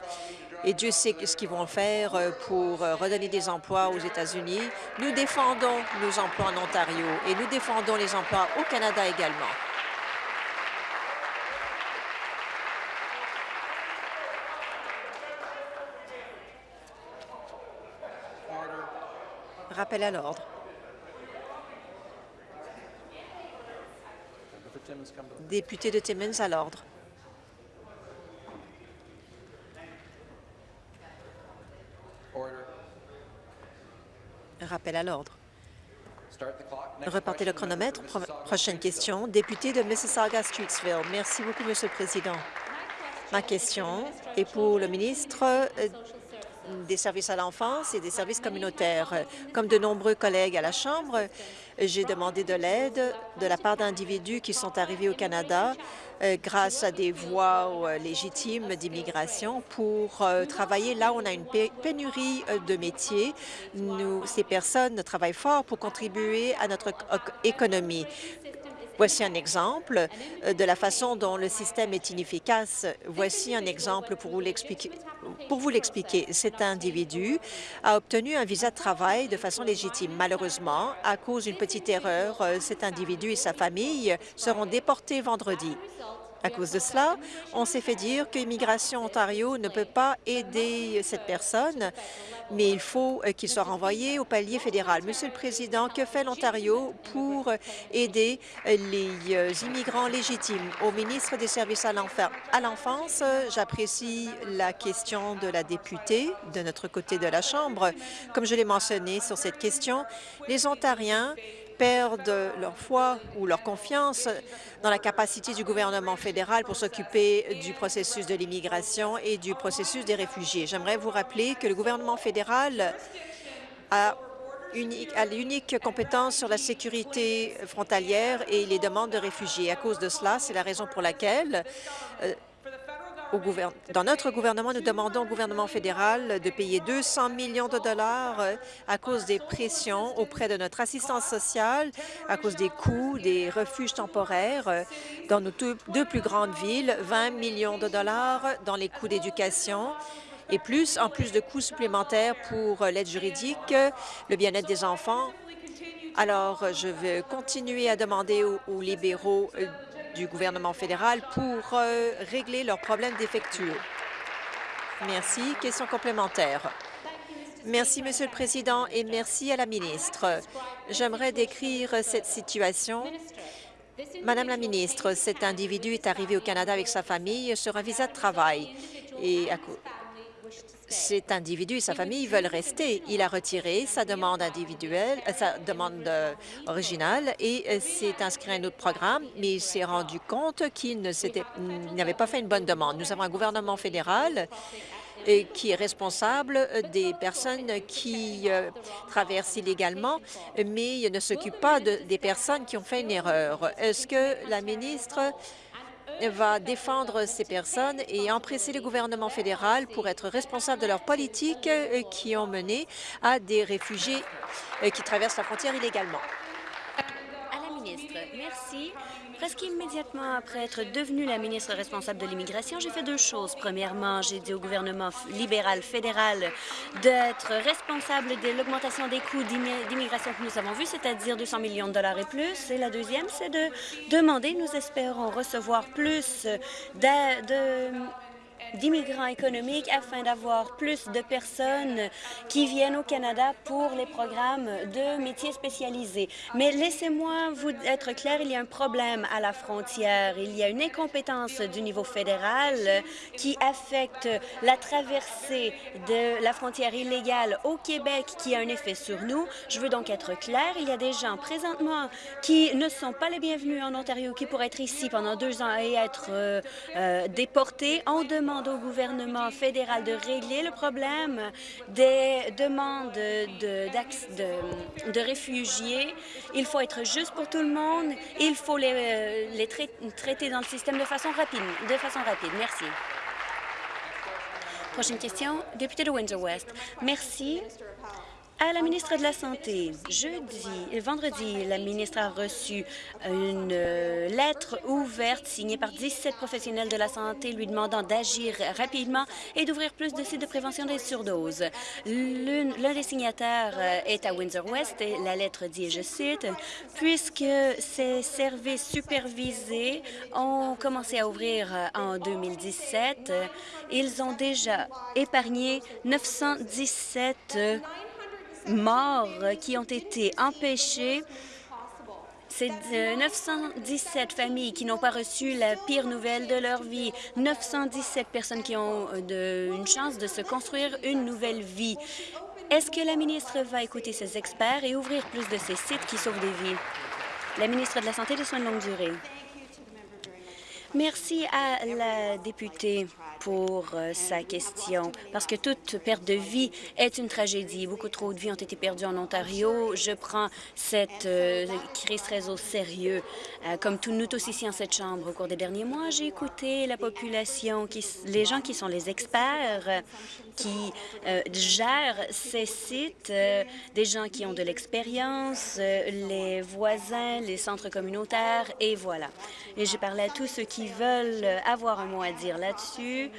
Et Dieu sait ce qu'ils vont faire euh, pour euh, redonner des emplois aux États-Unis. Nous défendons nos emplois en Ontario et nous défendons les emplois au Canada également. Rappel à l'ordre. Député de Timmins à l'ordre. Rappel à l'ordre. Repartez le chronomètre. prochaine question. Député de Mississauga-Streetsville. Merci beaucoup, Monsieur le Président. Ma question est pour le ministre euh, des services à l'enfance et des services communautaires. Comme de nombreux collègues à la Chambre, j'ai demandé de l'aide de la part d'individus qui sont arrivés au Canada euh, grâce à des voies euh, légitimes d'immigration pour euh, travailler là on a une pénurie de métiers. Nous, ces personnes travaillent fort pour contribuer à notre économie. Voici un exemple euh, de la façon dont le système est inefficace. Voici un exemple pour vous l'expliquer. Cet individu a obtenu un visa de travail de façon légitime. Malheureusement, à cause d'une petite erreur, euh, cet individu et sa famille seront déportés vendredi. À cause de cela, on s'est fait dire que Immigration Ontario ne peut pas aider cette personne, mais il faut euh, qu'il soit renvoyé au palier fédéral. Monsieur le Président, que fait l'Ontario pour aider euh, les euh, immigrants légitimes? Au ministre des Services à l'enfance, j'apprécie la question de la députée de notre côté de la Chambre. Comme je l'ai mentionné sur cette question, les Ontariens perdent leur foi ou leur confiance dans la capacité du gouvernement fédéral pour s'occuper du processus de l'immigration et du processus des réfugiés. J'aimerais vous rappeler que le gouvernement fédéral a l'unique compétence sur la sécurité frontalière et les demandes de réfugiés. À cause de cela, c'est la raison pour laquelle euh, dans notre gouvernement, nous demandons au gouvernement fédéral de payer 200 millions de dollars euh, à cause des pressions auprès de notre assistance sociale, à cause des coûts des refuges temporaires euh, dans nos deux plus grandes villes, 20 millions de dollars dans les coûts d'éducation et plus, en plus de coûts supplémentaires pour euh, l'aide juridique, le bien-être des enfants. Alors, je veux continuer à demander aux libéraux du gouvernement fédéral pour euh, régler leurs problèmes défectueux. Merci. Question complémentaire. Merci, Monsieur le Président, et merci à la ministre. J'aimerais décrire cette situation. Madame la ministre, cet individu est arrivé au Canada avec sa famille sur un visa de travail et cet individu et sa famille veulent rester. Il a retiré sa demande individuelle, euh, sa demande euh, originale et euh, s'est inscrit à un autre programme, mais il s'est rendu compte qu'il n'avait pas fait une bonne demande. Nous avons un gouvernement fédéral qui est responsable des personnes qui traversent illégalement, mais ne s'occupe pas des personnes qui ont fait une erreur. Est-ce que la ministre va défendre ces personnes et empresser le gouvernement fédéral pour être responsable de leurs politiques euh, qui ont mené à des réfugiés euh, qui traversent la frontière illégalement. Merci. Presque immédiatement après être devenue la ministre responsable de l'immigration, j'ai fait deux choses. Premièrement, j'ai dit au gouvernement libéral fédéral d'être responsable de l'augmentation des coûts d'immigration que nous avons vu, c'est-à-dire 200 millions de dollars et plus. Et la deuxième, c'est de demander, nous espérons recevoir plus de d'immigrants économiques afin d'avoir plus de personnes qui viennent au Canada pour les programmes de métiers spécialisés. Mais laissez-moi vous être clair, il y a un problème à la frontière. Il y a une incompétence du niveau fédéral qui affecte la traversée de la frontière illégale au Québec qui a un effet sur nous. Je veux donc être clair, il y a des gens présentement qui ne sont pas les bienvenus en Ontario, qui pourraient être ici pendant deux ans et être euh, euh, déportés. On au gouvernement fédéral de régler le problème des demandes de, réfugiés. Il faut être juste pour tout le monde. Il faut les, euh, traiter dans le système de façon rapide. De façon rapide. Merci. Prochaine question, député de Windsor-West. Merci. À la ministre de la Santé, jeudi, vendredi, la ministre a reçu une euh, lettre ouverte signée par 17 professionnels de la santé lui demandant d'agir rapidement et d'ouvrir plus de sites de prévention des surdoses. L'un des signataires euh, est à Windsor-West et la lettre dit, je cite, « Puisque ces services supervisés ont commencé à ouvrir euh, en 2017, ils ont déjà épargné 917 morts qui ont été empêchés. C'est 917 familles qui n'ont pas reçu la pire nouvelle de leur vie, 917 personnes qui ont une chance de se construire une nouvelle vie. Est-ce que la ministre va écouter ses experts et ouvrir plus de ces sites qui sauvent des vies? La ministre de la Santé et des Soins de longue durée. Merci à la députée pour euh, sa question, parce que toute perte de vie est une tragédie. Beaucoup trop de vies ont été perdues en Ontario. Je prends cette euh, crise très au sérieux. Euh, comme nous tous ici en cette Chambre, au cours des derniers mois, j'ai écouté la population, qui, les gens qui sont les experts, qui gèrent ces sites, des gens qui ont de l'expérience, les voisins, les centres communautaires, et voilà. Et j'ai parlé à tous ceux qui veulent avoir un mot à dire là-dessus.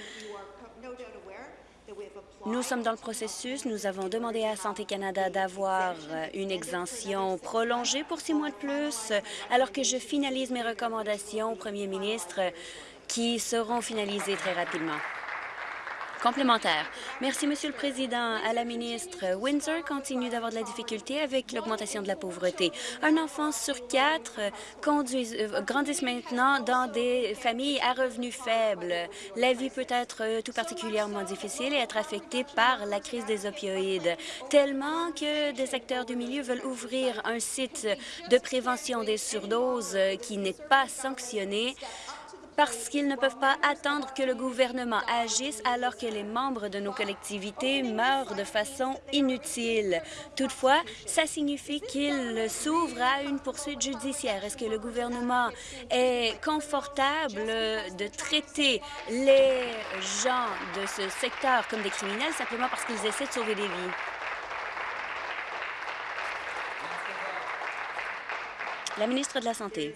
Nous sommes dans le processus. Nous avons demandé à Santé Canada d'avoir une exemption prolongée pour six mois de plus, alors que je finalise mes recommandations au premier ministre qui seront finalisées très rapidement. Merci, Monsieur le Président. À la ministre, Windsor continue d'avoir de la difficulté avec l'augmentation de la pauvreté. Un enfant sur quatre euh, grandissent maintenant dans des familles à revenus faibles. La vie peut être euh, tout particulièrement difficile et être affectée par la crise des opioïdes, tellement que des acteurs du milieu veulent ouvrir un site de prévention des surdoses qui n'est pas sanctionné parce qu'ils ne peuvent pas attendre que le gouvernement agisse alors que les membres de nos collectivités meurent de façon inutile. Toutefois, ça signifie qu'il s'ouvre à une poursuite judiciaire. Est-ce que le gouvernement est confortable de traiter les gens de ce secteur comme des criminels simplement parce qu'ils essaient de sauver des vies? La ministre de la Santé.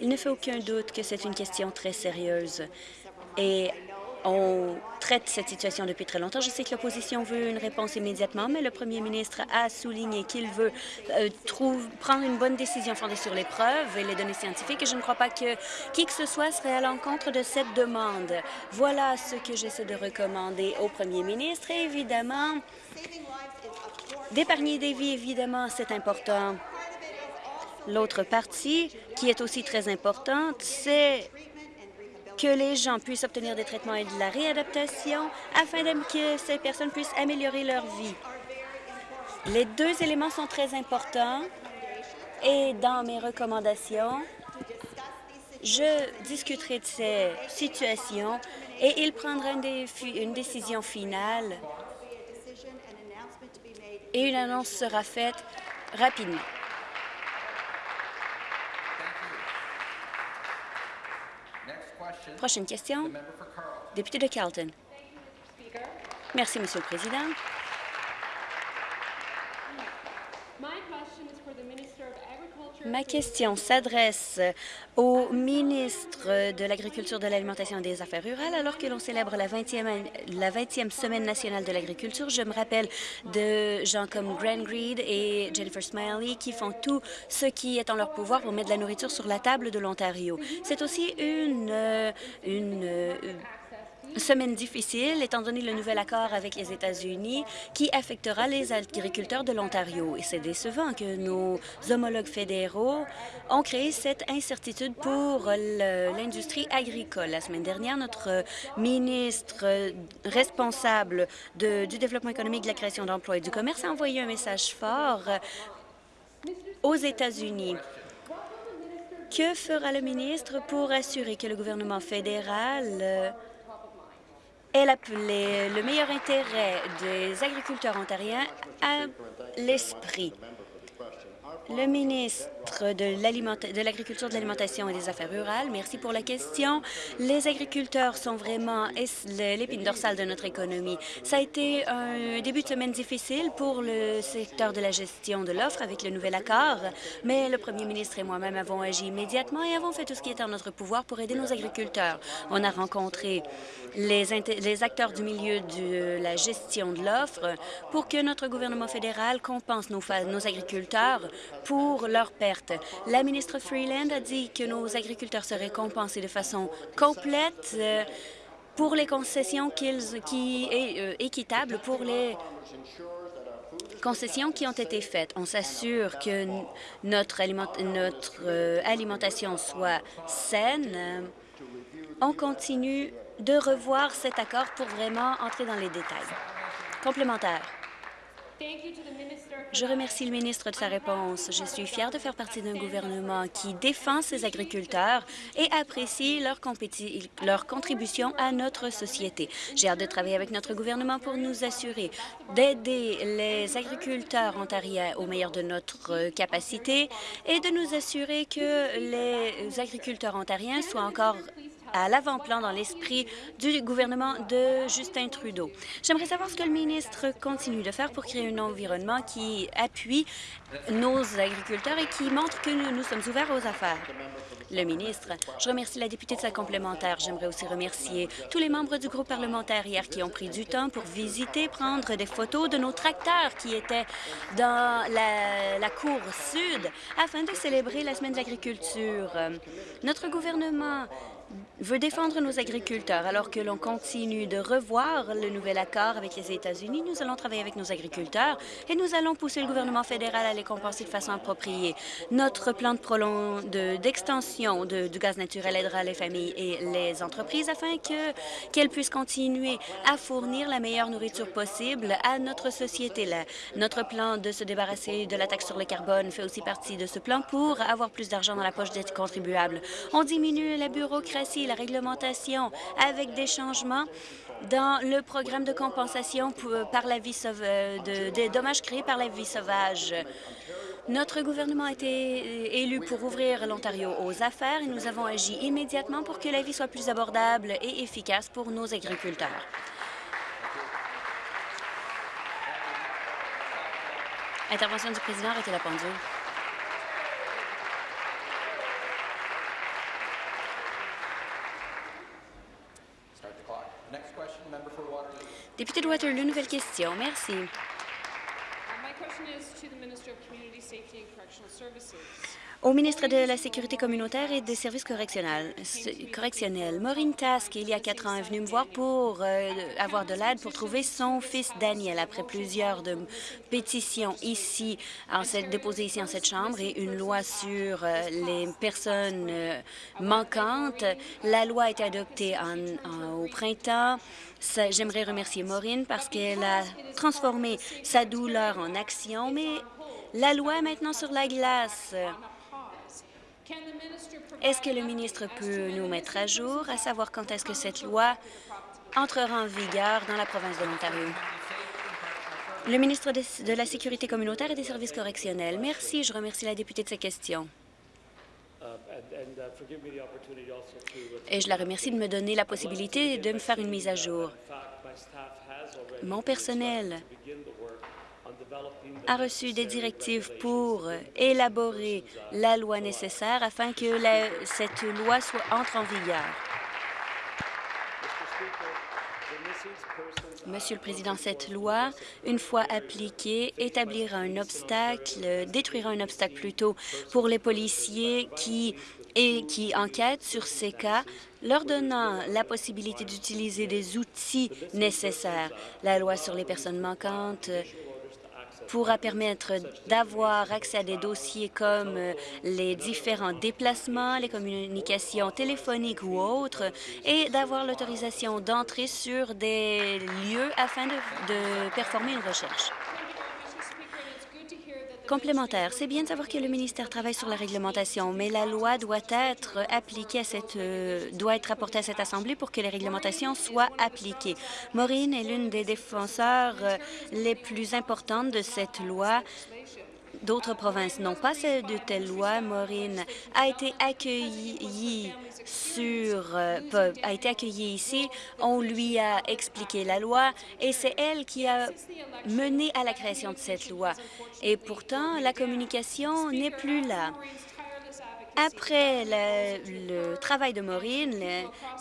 Il ne fait aucun doute que c'est une question très sérieuse et on traite cette situation depuis très longtemps. Je sais que l'opposition veut une réponse immédiatement, mais le premier ministre a souligné qu'il veut euh, prendre une bonne décision fondée sur les preuves et les données scientifiques. Et je ne crois pas que qui que ce soit serait à l'encontre de cette demande. Voilà ce que j'essaie de recommander au premier ministre. Et évidemment, d'épargner des vies, évidemment, c'est important. L'autre partie, qui est aussi très importante, c'est que les gens puissent obtenir des traitements et de la réadaptation afin que ces personnes puissent améliorer leur vie. Les deux éléments sont très importants et dans mes recommandations, je discuterai de ces situations et il prendra une, une décision finale et une annonce sera faite rapidement. Prochaine question. Député de Carlton. Merci, Monsieur le Président. Ma question s'adresse au ministre de l'Agriculture, de l'Alimentation et des Affaires rurales. Alors que l'on célèbre la 20e, la 20e Semaine nationale de l'agriculture, je me rappelle de gens comme Grant Greed et Jennifer Smiley qui font tout ce qui est en leur pouvoir pour mettre de la nourriture sur la table de l'Ontario. C'est aussi une, une semaine difficile, étant donné le nouvel accord avec les États-Unis qui affectera les agriculteurs de l'Ontario. Et c'est décevant que nos homologues fédéraux ont créé cette incertitude pour l'industrie agricole. La semaine dernière, notre ministre responsable du développement économique, de la création d'emplois et du commerce a envoyé un message fort aux États-Unis. Que fera le ministre pour assurer que le gouvernement fédéral elle le meilleur intérêt des agriculteurs ontariens à l'esprit. Le ministre de l'Agriculture, de l'Alimentation et des Affaires rurales, merci pour la question. Les agriculteurs sont vraiment l'épine dorsale de notre économie. Ça a été un début de semaine difficile pour le secteur de la gestion de l'offre avec le nouvel accord, mais le premier ministre et moi-même avons agi immédiatement et avons fait tout ce qui était en notre pouvoir pour aider nos agriculteurs. On a rencontré les, les acteurs du milieu de la gestion de l'offre pour que notre gouvernement fédéral compense nos, nos agriculteurs pour leurs pertes. La ministre Freeland a dit que nos agriculteurs seraient compensés de façon complète euh, pour les concessions qu'ils qui est euh, pour les concessions qui ont été faites. On s'assure que notre, notre euh, alimentation soit saine. On continue de revoir cet accord pour vraiment entrer dans les détails. Complémentaire. Je remercie le ministre de sa réponse. Je suis fière de faire partie d'un gouvernement qui défend ses agriculteurs et apprécie leur, contribution à notre société. J'ai hâte de travailler avec notre gouvernement pour nous assurer d'aider les agriculteurs ontariens au meilleur de notre capacité et de nous assurer que les agriculteurs ontariens soient encore à l'avant-plan dans l'esprit du gouvernement de Justin Trudeau. J'aimerais savoir ce que le ministre continue de faire pour créer un environnement qui appuie nos agriculteurs et qui montre que nous, sommes ouverts aux affaires. Le ministre, je remercie la députée de sa complémentaire. J'aimerais aussi remercier tous les membres du groupe parlementaire hier qui ont pris du temps pour visiter, prendre des photos de nos tracteurs qui étaient dans la, la cour sud afin de célébrer la semaine de l'agriculture. Notre gouvernement veut défendre nos agriculteurs. Alors que l'on continue de revoir le nouvel accord avec les États-Unis, nous allons travailler avec nos agriculteurs et nous allons pousser le gouvernement fédéral à les compenser de façon appropriée. Notre plan d'extension de, du gaz naturel aidera les familles et les entreprises afin qu'elles puissent continuer à fournir la meilleure nourriture possible à notre société. notre plan de se débarrasser de la taxe sur le carbone fait aussi partie de ce plan pour avoir plus d'argent dans la poche des contribuables. On diminue la bureaucratie la réglementation avec des changements dans le programme de compensation par la vie euh, des dommages créés par la vie sauvage. Notre gouvernement a été élu pour ouvrir l'Ontario aux affaires et nous avons agi immédiatement pour que la vie soit plus abordable et efficace pour nos agriculteurs. Intervention du président, arrêtez la pendule. Député de Waterloo, nouvelle question. Merci. Au ministre de la Sécurité communautaire et des services correctionnels, correctionnels Maureen Task, il y a quatre ans, est venue me voir pour euh, avoir de l'aide pour trouver son fils Daniel. Après plusieurs de pétitions ici, en cette, déposées ici en cette Chambre et une loi sur euh, les personnes euh, manquantes, la loi a été adoptée au printemps. J'aimerais remercier Maureen parce qu'elle a transformé sa douleur en action, mais la loi est maintenant sur la glace. Est-ce que le ministre peut nous mettre à jour, à savoir quand est-ce que cette loi entrera en vigueur dans la province de l'Ontario? Le ministre de la Sécurité communautaire et des services correctionnels. Merci. Je remercie la députée de sa question. Et je la remercie de me donner la possibilité de me faire une mise à jour. Mon personnel a reçu des directives pour élaborer la loi nécessaire afin que cette loi soit entre en vigueur. Monsieur le Président, cette loi, une fois appliquée, établira un obstacle, détruira un obstacle plutôt pour les policiers qui, et qui enquêtent sur ces cas, leur donnant la possibilité d'utiliser des outils nécessaires. La loi sur les personnes manquantes pourra permettre d'avoir accès à des dossiers comme euh, les différents déplacements, les communications téléphoniques ou autres, et d'avoir l'autorisation d'entrer sur des lieux afin de, de performer une recherche complémentaire. C'est bien de savoir que le ministère travaille sur la réglementation, mais la loi doit être appliquée à cette, euh, doit être apportée à cette Assemblée pour que les réglementations soient appliquées. Maureen est l'une des défenseurs euh, les plus importantes de cette loi D'autres provinces n'ont pas de telle loi. Maureen a été accueillie euh, a été accueillie ici. On lui a expliqué la loi et c'est elle qui a mené à la création de cette loi. Et pourtant, la communication n'est plus là. Après le, travail de Maureen,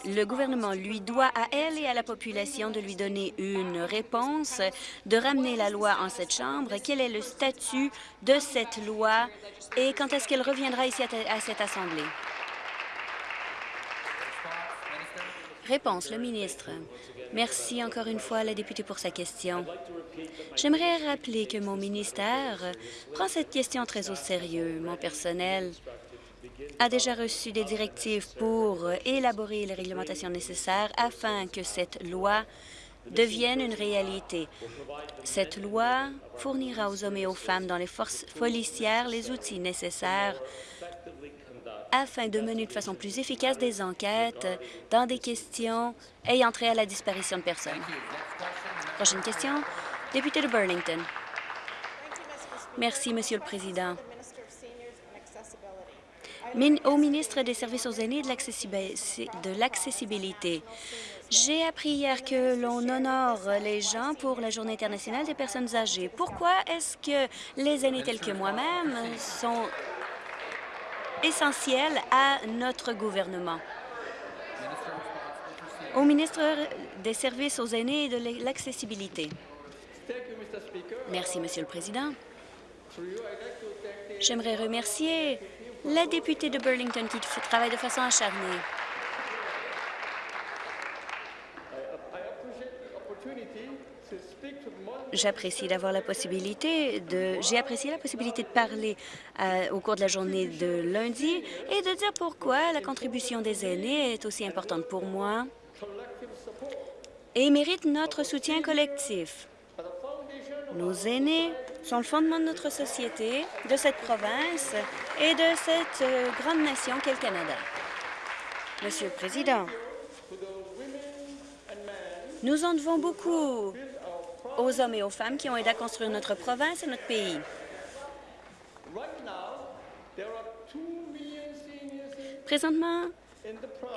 le, gouvernement lui doit à elle et à la population de lui donner une réponse, de ramener la loi en cette Chambre. Quel est le statut de cette loi et quand est-ce qu'elle reviendra ici à, cette Assemblée? Réponse, le ministre. Merci encore une fois à la députée pour sa question. J'aimerais rappeler que mon ministère prend cette question très au sérieux. Mon personnel a déjà reçu des directives pour élaborer les réglementations nécessaires afin que cette loi devienne une réalité. Cette loi fournira aux hommes et aux femmes dans les forces policières les outils nécessaires afin de mener de façon plus efficace des enquêtes dans des questions ayant trait à la disparition de personnes. Prochaine question, député de Burlington. Merci, Monsieur le Président au ministre des Services aux aînés et de l'accessibilité. J'ai appris hier que l'on honore les gens pour la Journée internationale des personnes âgées. Pourquoi est-ce que les aînés tels que moi-même sont essentiels à notre gouvernement? Au ministre des Services aux aînés et de l'accessibilité. Merci, Monsieur le Président. J'aimerais remercier la députée de Burlington qui travaille de façon acharnée. J'apprécie d'avoir la possibilité de... J'ai apprécié la possibilité de parler euh, au cours de la journée de lundi et de dire pourquoi la contribution des aînés est aussi importante pour moi et mérite notre soutien collectif. Nos aînés sont le fondement de notre société, de cette province et de cette euh, grande nation qu'est le Canada. Monsieur le Président, nous en devons beaucoup aux hommes et aux femmes qui ont aidé à construire notre province et notre pays. Présentement,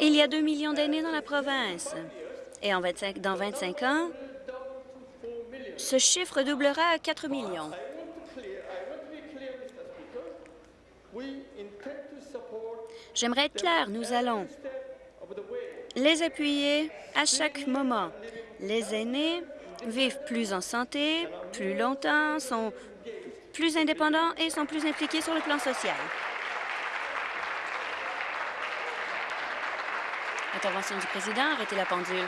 il y a 2 millions d'aînés dans la province. Et en 25, dans 25 ans, ce chiffre doublera à 4 millions. J'aimerais être clair, nous allons les appuyer à chaque moment. Les aînés vivent plus en santé, plus longtemps, sont plus indépendants et sont plus impliqués sur le plan social. Intervention du président, arrêtez la pendule.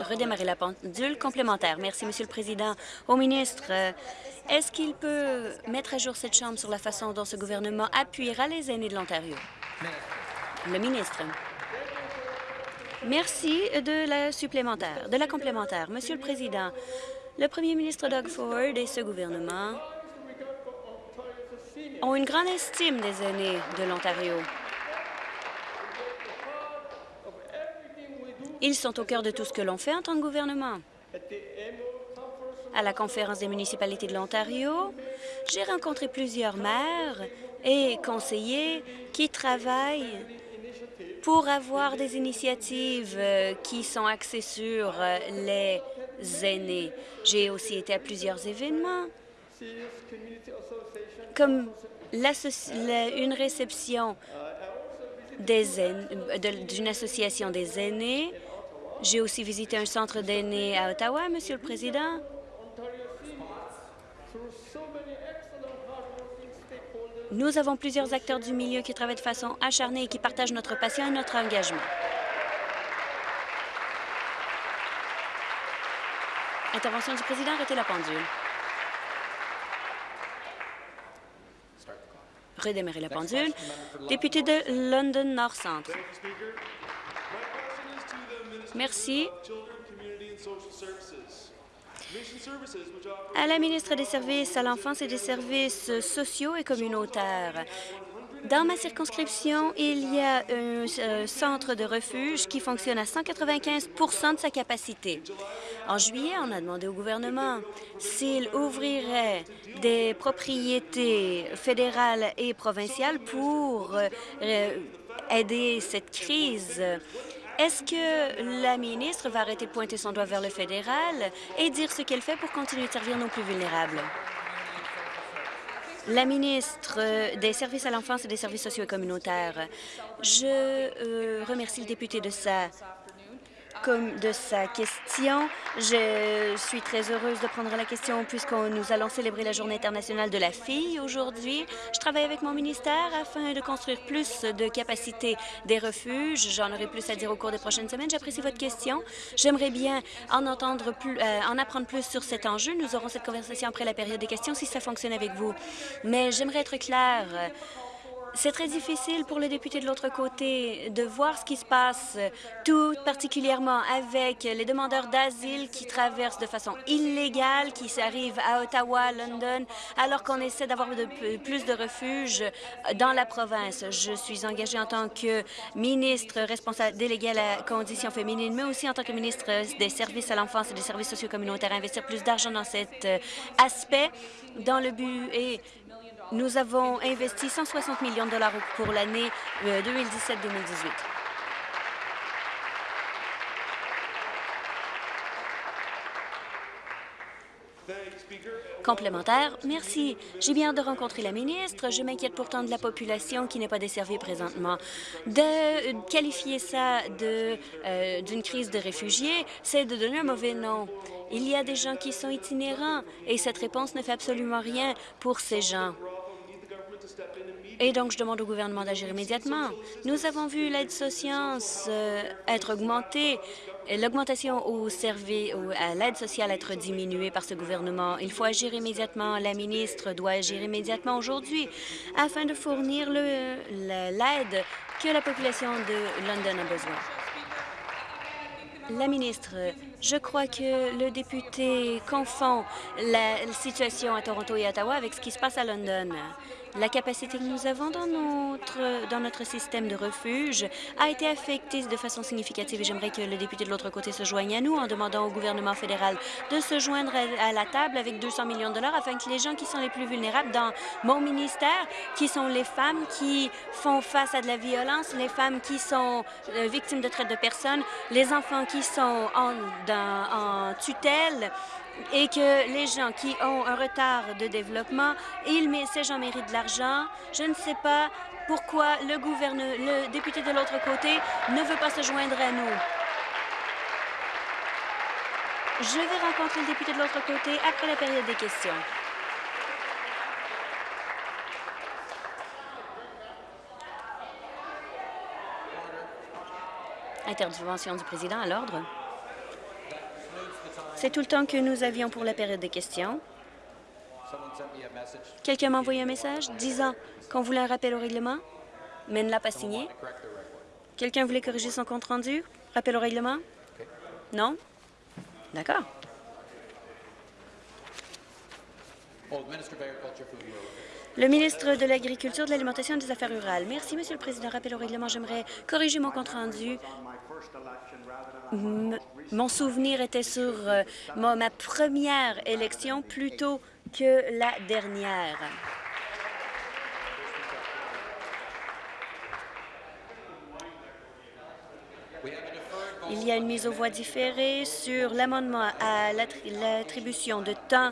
Redémarrer la pendule complémentaire. Merci, Monsieur le Président. Au ministre, euh, est-ce qu'il peut mettre à jour cette Chambre sur la façon dont ce gouvernement appuiera les aînés de l'Ontario? Le ministre. Merci de la supplémentaire, de la complémentaire. Monsieur le Président, le premier ministre Doug Ford et ce gouvernement ont une grande estime des aînés de l'Ontario. Ils sont au cœur de tout ce que l'on fait en tant que gouvernement. À la conférence des municipalités de l'Ontario, j'ai rencontré plusieurs maires et conseillers qui travaillent pour avoir des initiatives euh, qui sont axées sur euh, les aînés. J'ai aussi été à plusieurs événements, comme une réception d'une association des aînés. J'ai aussi visité un centre d'aînés à Ottawa, Monsieur le Président. Nous avons plusieurs acteurs du milieu qui travaillent de façon acharnée et qui partagent notre passion et notre engagement. Intervention du président, arrêtez la pendule. Redémarrer la pendule. Député de London Nord Centre. Merci à la ministre des Services à l'enfance et des services sociaux et communautaires. Dans ma circonscription, il y a un euh, centre de refuge qui fonctionne à 195% de sa capacité. En juillet, on a demandé au gouvernement s'il ouvrirait des propriétés fédérales et provinciales pour euh, aider cette crise est-ce que la ministre va arrêter de pointer son doigt vers le fédéral et dire ce qu'elle fait pour continuer de servir nos plus vulnérables? La ministre des Services à l'enfance et des services sociaux et communautaires, je euh, remercie le député de sa de sa question. Je suis très heureuse de prendre la question puisqu'on nous allons célébrer la Journée internationale de la fille aujourd'hui. Je travaille avec mon ministère afin de construire plus de capacités des refuges. J'en aurai plus à dire au cours des prochaines semaines. J'apprécie votre question. J'aimerais bien en entendre plus, euh, en apprendre plus sur cet enjeu. Nous aurons cette conversation après la période des questions si ça fonctionne avec vous. Mais j'aimerais être claire. C'est très difficile pour les députés de l'autre côté de voir ce qui se passe, tout particulièrement avec les demandeurs d'asile qui traversent de façon illégale, qui arrivent à Ottawa, London, alors qu'on essaie d'avoir plus de refuges dans la province. Je suis engagée en tant que ministre responsable délégué à la condition féminine, mais aussi en tant que ministre des services à l'enfance et des services sociaux communautaires, investir plus d'argent dans cet euh, aspect dans le but et nous avons investi 160 millions de dollars pour l'année 2017-2018. Euh, Complémentaire, merci. J'ai bien hâte de rencontrer la ministre. Je m'inquiète pourtant de la population qui n'est pas desservie présentement. De qualifier ça euh, d'une crise de réfugiés, c'est de donner un mauvais nom. Il y a des gens qui sont itinérants et cette réponse ne fait absolument rien pour ces gens. Et donc, je demande au gouvernement d'agir immédiatement. Nous avons vu l'aide sociale euh, être augmentée, l'augmentation au à l'aide sociale être diminuée par ce gouvernement. Il faut agir immédiatement. La ministre doit agir immédiatement aujourd'hui afin de fournir l'aide que la population de London a besoin. La ministre, je crois que le député confond la situation à Toronto et Ottawa avec ce qui se passe à London. La capacité que nous avons dans notre, système de refuge a été affectée de façon significative et j'aimerais que le député de l'autre côté se joigne à nous en demandant au gouvernement fédéral de se joindre à la table avec 200 millions de dollars afin que les gens qui sont les plus vulnérables dans mon ministère, qui sont les femmes qui font face à de la violence, les femmes qui sont euh, victimes de traite de personnes, les enfants qui sont en tutelle, et que les gens qui ont un retard de développement, ils, ces gens méritent de l'argent. Je ne sais pas pourquoi le, le député de l'autre côté ne veut pas se joindre à nous. Je vais rencontrer le député de l'autre côté après la période des questions. Intervention du président à l'ordre. C'est tout le temps que nous avions pour la période des questions. Quelqu'un m'a envoyé un message disant qu'on voulait un rappel au règlement, mais ne l'a pas signé. Quelqu'un voulait corriger son compte-rendu? Rappel au règlement? Non? D'accord. Le ministre de l'Agriculture, de l'Alimentation et des Affaires rurales. Merci, Monsieur le Président. Rappel au règlement, j'aimerais corriger mon compte-rendu mon souvenir était sur euh, ma première élection plutôt que la dernière. Il y a une mise aux voix différée sur l'amendement à l'attribution de temps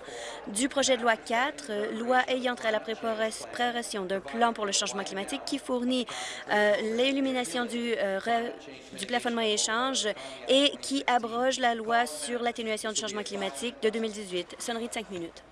du projet de loi 4, euh, loi ayant trait à la préparation d'un plan pour le changement climatique qui fournit euh, l'élimination du, euh, du plafonnement et échange et qui abroge la loi sur l'atténuation du changement climatique de 2018. Sonnerie de cinq minutes.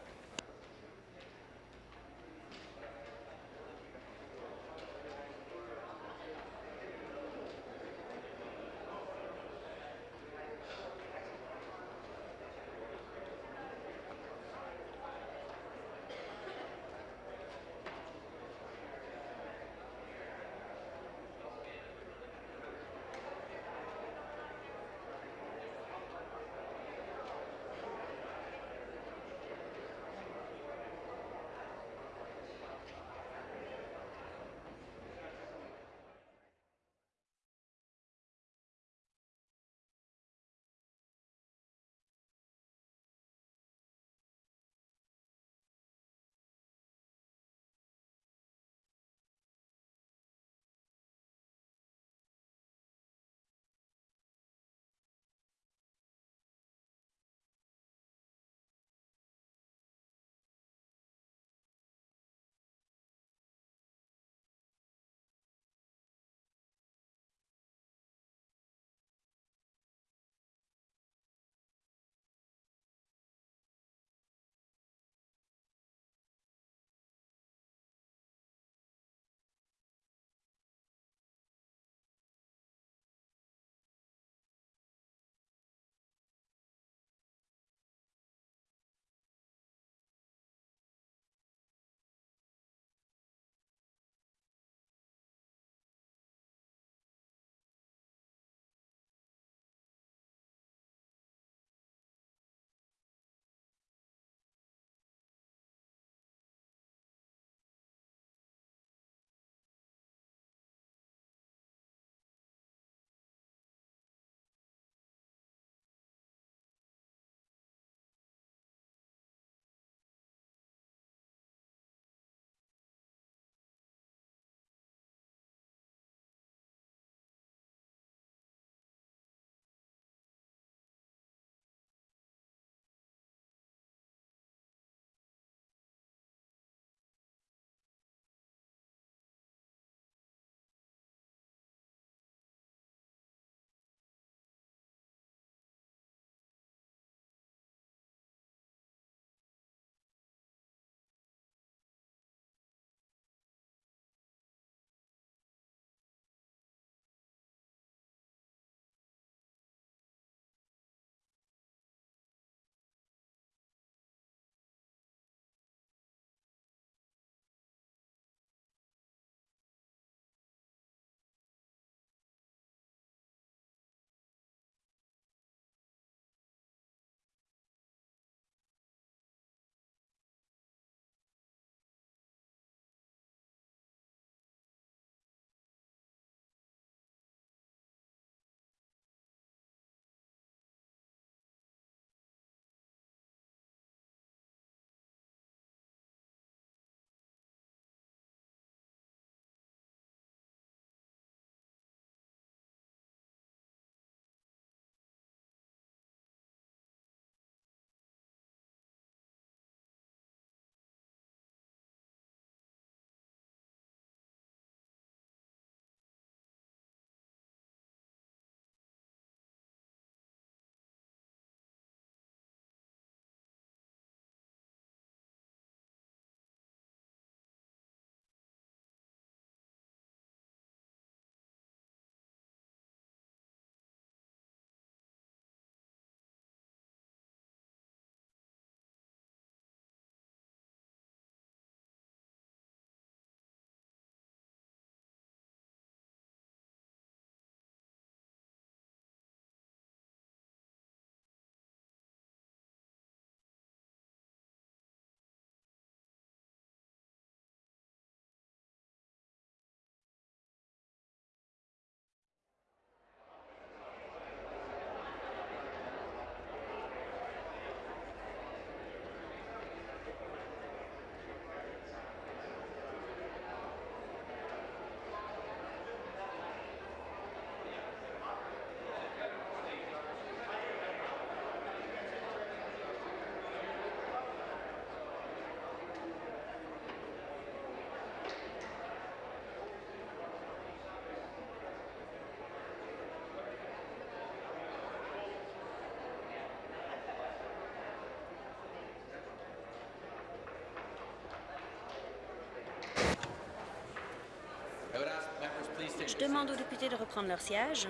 Je demande aux députés de reprendre leur siège.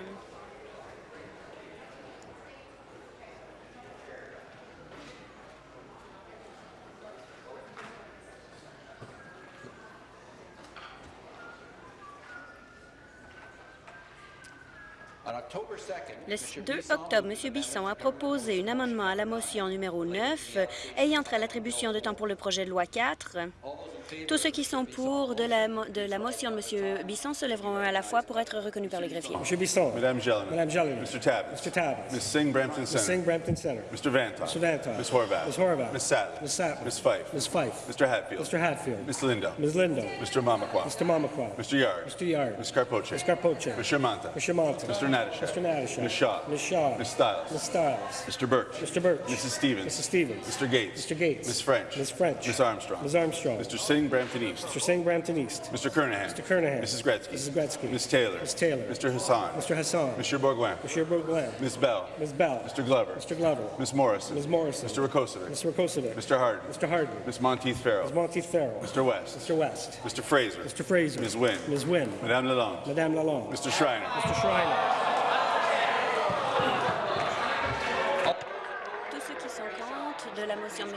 Le 2 octobre, M. Bisson a proposé un amendement à la motion numéro 9 ayant trait à l'attribution de temps pour le projet de loi 4. Tous ceux qui sont pour de la, de la motion de M. Bisson se lèveront à la fois pour être reconnus par le greffier. M. Bisson. Madame Jelena. Madame Jelena. Mr. Tabbas. Mr. Tabbas. Ms. Singh Brampton Ms. Center. Singh Brampton Center. Mr. Vantoff. Mr. Vantoff. Ms. Horvath. Ms. Horvath. Ms. Sattler. Ms. Sattler. Ms. Fife. Ms. Fife. Mr. Hatfield. Mr. Hatfield. Ms. Lindo. Ms. Lindo. Mr. Mamakwa. Mr. Mamakwa. Mr. Yard. Mr. Yard. Ms. Carpoche. Ms. Carpoche. Mr. Manta. Mr. Monta. Mr. Natashak. Mr. Natashak. Ms. Shaw. Ms. Shaw. Ms. Stiles. Ms. Stiles. Mr. Birch. Mr. Birch. Mrs. Stevens. Mrs. Stevens. Mr. Gates. Mr. Gates. Ms. French. Ms. French. Ms. Armstrong. Ms. Armstrong. Mr. Singh Brampton East. Mr. Singh Brampton East. Mr. Kernahan. Mr. Kernahan. Mrs. Gretzky. Mrs. Gretzky. Ms. Taylor. Ms. Taylor. Mr. Hassan. Mr. Hassan. Mr. Bourgoin. Mr. Bourglen. Ms. Bell. Ms. Bell. Mr. Glover. Mr. Glover. Ms. Morrison. Ms. Morrison. Mr. Rakosovic. Mr. Rakosovic. Mr. Harden. Mr. Harden. Ms. Monteith Farrell. Ms. Monteith Farrell. Mr. West. Mr. West. Mr. Fraser. Mr. Fraser. Ms. Wynne. Ms. Wynne. Madame Lalonde. Madame Lalonde. Mr. Schreiner. Mr. Schreiner.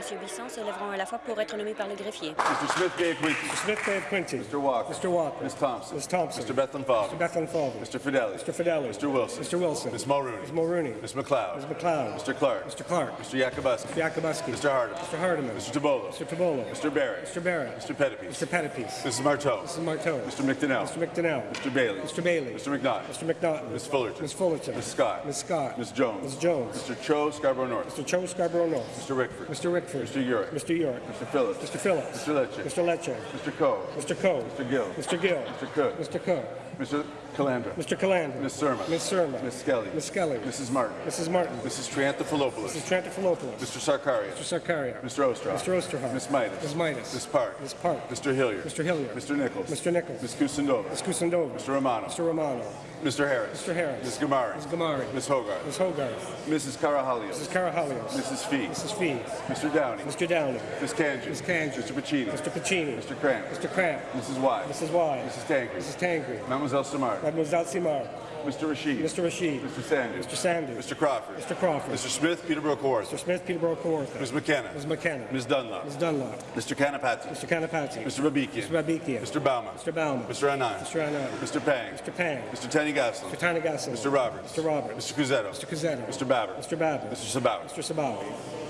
M. Bisson se lèveront à la fois pour être nommés par le greffier. Mr. Smith Gay Quincy. Mr. Smith Bay Quincy. Mr. Walker. Mr. Walker. Ms. Thompson. Ms. Thompson. Mr. Bethlehem Falvey. Mr. Bethlehem Falvey. Mr. Fidelli. Mr. Fidelli. Mr. Wilson. Mr. Wilson. Ms. Mulrooney. Ms. Mulrooney. Ms. McLeod. Ms. McLeod. Mr. Clark. Mr. Clark. Mr. Yakubuski. Mr. Yakubuski. Mr. Hardeman. Mr. Hardeman. Mr. Tabolo. Mr. Tabolo. Mr. Barrett. Mr. Barrett. Mr. Pettipies. Mr. Pettipies. Mrs. Marteau. Mrs. Marteau. Mr. McDonnell. Mr. McDonnell. Mr. Bailey. Mr. Bailey. Mr. McNaught. Mr. McNaughton. Ms. Fullerton. Ms. Fullerton. Ms. Scott. Ms. Scott. Ms. Jones. Ms. Jones. Mr. Cho Scarborough North. Mr. Cho Scarborough North. Mr. Rickford. Mr. Rickford. Mr. York. Mr. York. Mr. Phillips. Mr. Phillips. Mr. Lecce. Mr. Lecce. Mr. Coe. Mr. Coe. Mr. Gill. Mr. Gill. Mr. Cook. Mr. Cook. Mr. Calandra. Mr. Calandra. Ms. Surma. Ms. Surma. Ms. Skelly. Ms. Skelly. Mrs. Martin. Mrs. Martin. Mrs. Triantafilopoulos. Mrs. Trantafilopoulos. Mr. Sarkaria. Mr. Sarkaria. Mr. Osterhoff. Mr. Osterhoff. Ms. Midas. Ms. Midas. Ms. Park. Ms. Park. Mr. Hilliard. Mr. Hilliard. Mr. Nichols. Mr. Nichols. Ms. Kusindova. Ms. Kusindova. Mr. Romano. Mr. Romano. Mr. Harris. Mr. Harris. Ms. Gamari. Ms. Gamari. Ms. Hogarth. Ms. Hogarth. Mrs. Carahalios. Mrs. Carahalios. Mrs. Fee. Mrs. Fee. Mr. Downey. Mr. Downey. Ms. Kanji. Ms. Kanji. Mr. Pacini. Mr. Pacini. Mr. Cramp. Mr. Cramp. Mrs. Wise. Mrs. Wise. Mrs. Tankry. Mrs. Tangri. Mademoiselle Samar. Mademoiselle Simard. Mr. Rashid. Mr. Rashid. Mr. Sanders. Mr. Sanders. Mr. Crawford. Mr. Crawford. Mr. Smith, Peterborough Mr. Smith, Peterborough Kawartha. Ms. McKenna. Ms. McKenna. Ms. Dunlop. Ms. Dunlop. Mr. Kanapati. Mr. Kanapati. Mr. Babikian. Mr. Babikian. Mr. Bauman. Mr. Bauman. Mr. Anand. Mr. Anand. Mr. Pang. Mr. Pang. Mr. Tany Gaslin. Mr. Tanagassi. Mr. Roberts. Mr. Roberts. Mr. Cusetto. Mr. Cusetto. Mr. Babbitt. Mr. Babbitt. Mr. Sabawi. Mr. Sabawi.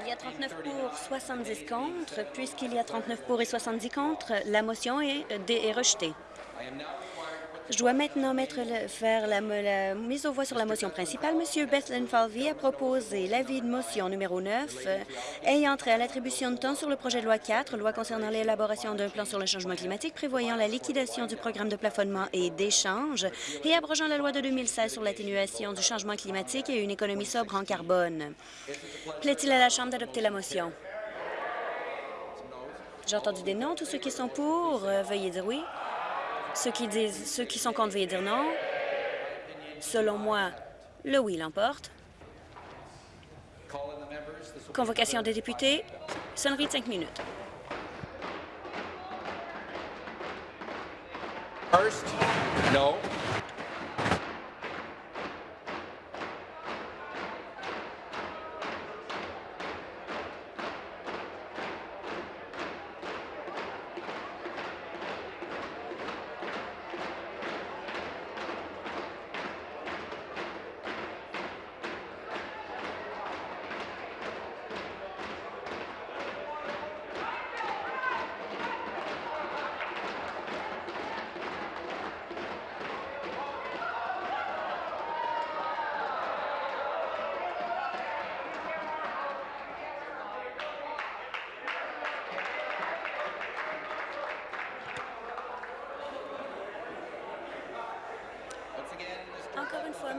Il y a 39 pour, 70 contre. Puisqu'il y a 39 pour et 70 contre, la motion est, euh, est rejetée. Je dois maintenant mettre le- faire la, mise aux voix sur la motion principale. Monsieur Bethlen Falvey a proposé l'avis de motion numéro 9 euh, ayant trait à l'attribution de temps sur le projet de loi 4, loi concernant l'élaboration d'un plan sur le changement climatique prévoyant la liquidation du programme de plafonnement et d'échange et abrogeant la loi de 2016 sur l'atténuation du changement climatique et une économie sobre en carbone. Plaît-il à la Chambre d'adopter la motion? J'ai entendu des noms. Tous ceux qui sont pour, euh, veuillez dire oui. Ceux qui, disent, ceux qui sont contre, veuillez dire non. Selon moi, le oui l'emporte. Convocation des députés. Sonnerie de cinq minutes. First, no.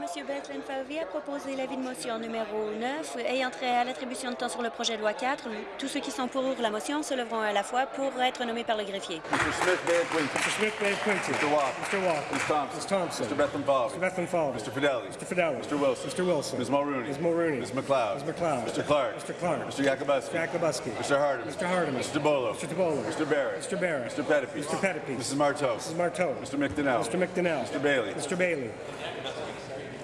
M. Bethlen Falvey a proposé l'avis de motion numéro 9 ayant trait à l'attribution de temps sur le projet de loi 4. Tous ceux qui sont pour la motion se leveront à la fois pour être nommés par le greffier. Mr. Smith Bay Quinton. Mr. Smith Bay Quincy. Mr. Walker. Mr. Walker. Ms. Thompson. Ms. Thompson. Mr. Falvey. Mr. Falvey. Mr. Fidelli. Mr. Fidelli. Mr. Wilson. Mr. Wilson. Ms. Mulrooney. Ms. Mulrooney. Ms. McLeod. Ms. McLeod. Mr. Clark. Mr. Clark. Mr. Yakubuski. Mr. Yakubuski. Mr. Hardeman. Mr. Hardeman. Mr. DeBolo. Mr. DeBolo. Mr. Barrett. Mr. Barrett. Mr. Pettipies. Mr. Pettipies. Mrs. Marteau. Mrs. Marteau. Mr. McDonnell. Mr. McDonnell. Mr. Bailey. Mr. Bailey.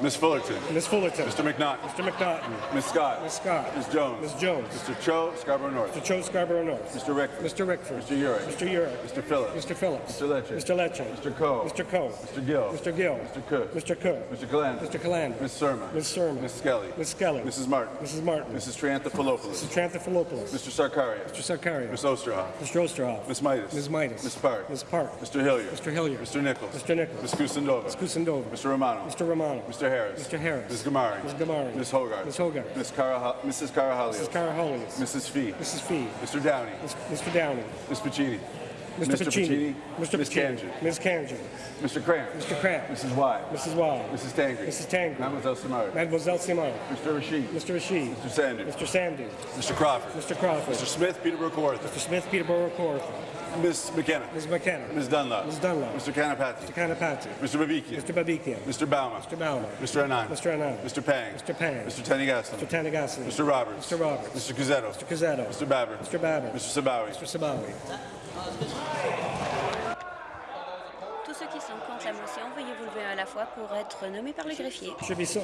Ms. Fullerton. Ms. Fullerton. Mr. McNaughton. Mr. McNaughton. Ms. Scott. Ms. Scott. Ms. Jones. Ms. Jones. Mr. Cho, Scarborough North. Mr. Cho Scarborough North. Mr. Rickford. Mr. Rickford. Mr. Urick. Mr. Urick. Mr. Phillips. Mr. Phillips. Mr. Lecce. Mr. Lecce. Mr. Coe. Mr. Coe. Mr. Gill. Mr. Gill. Mr. Cook. Mr. Cook. Mr. Calandra. Mr. Calandra. Ms. Surma. Ms. Surma. Ms. Skelly. Ms. Skelly. Mrs. Martin. Mrs. Martin. Mrs. Trianthophilopoulos. Mr. Tranthopoulos. Mr. Sarkaria. Mr. Sarkaria. Ms. Osterhoff. Mr. Osterhoff. Ms. Midas. Ms. Midas. Ms. Park. Ms. Park. Mr. Hilliard. Mr. Hilliard. Mr. Nichols. Mr. Nichols. Ms. Kusendova. Ms. Kusendova. Mr. Romano. Mr. Romano. Mr. Harris. Mr. Harris. Ms. Gamari. Ms. Gamari. Ms. Hogarth. Ms. Hogarth. Ms. Cara, Mrs. Carahalios. Mrs. Caraholios. Mrs. Fee. Mrs. Fee. Mr. Downey. Mr. Downey. Ms. Pacini. Mr. Pacini. Mr. Ms. Pacini. Kanji. Ms. Kanji. Mr. Cramp. Mr. Cramp. Mrs. Y. Mrs. Y. Mrs. Tangri. Mrs. Tangri. Mademoiselle Samara. Mademoiselle Simard. Mr. Rashid. Mr. Rashid. Mr. Sanders. Mr. Sanders. Mr. Crawford. Mr. Crawford. Mr. Smith, Peterborough Kawartha. Mr. Smith, Peterborough Kawartha. Ms. McKenna. Ms. McKenna. Ms. Dunlop. Ms. Dunlop. Mr. Kanapati. Mr. Kanapati. Mr. Babikian. Mr. Babikian. Mr. Bauma. Mr. Bauman. Mr. Anand. Mr. Anand. Mr. Pang. Mr. Pang. Mr. Tanigasan. Mr. Tanagassi. Mr. Roberts. Mr. Roberts. Mr. Cusetto. Mr. Cazzetto. Mr. Babber. Mr. Babber. Mr. Sabawi. Mr. Sabawi. Husband. À la fois pour être nommés par le greffier. Mr. Bisson.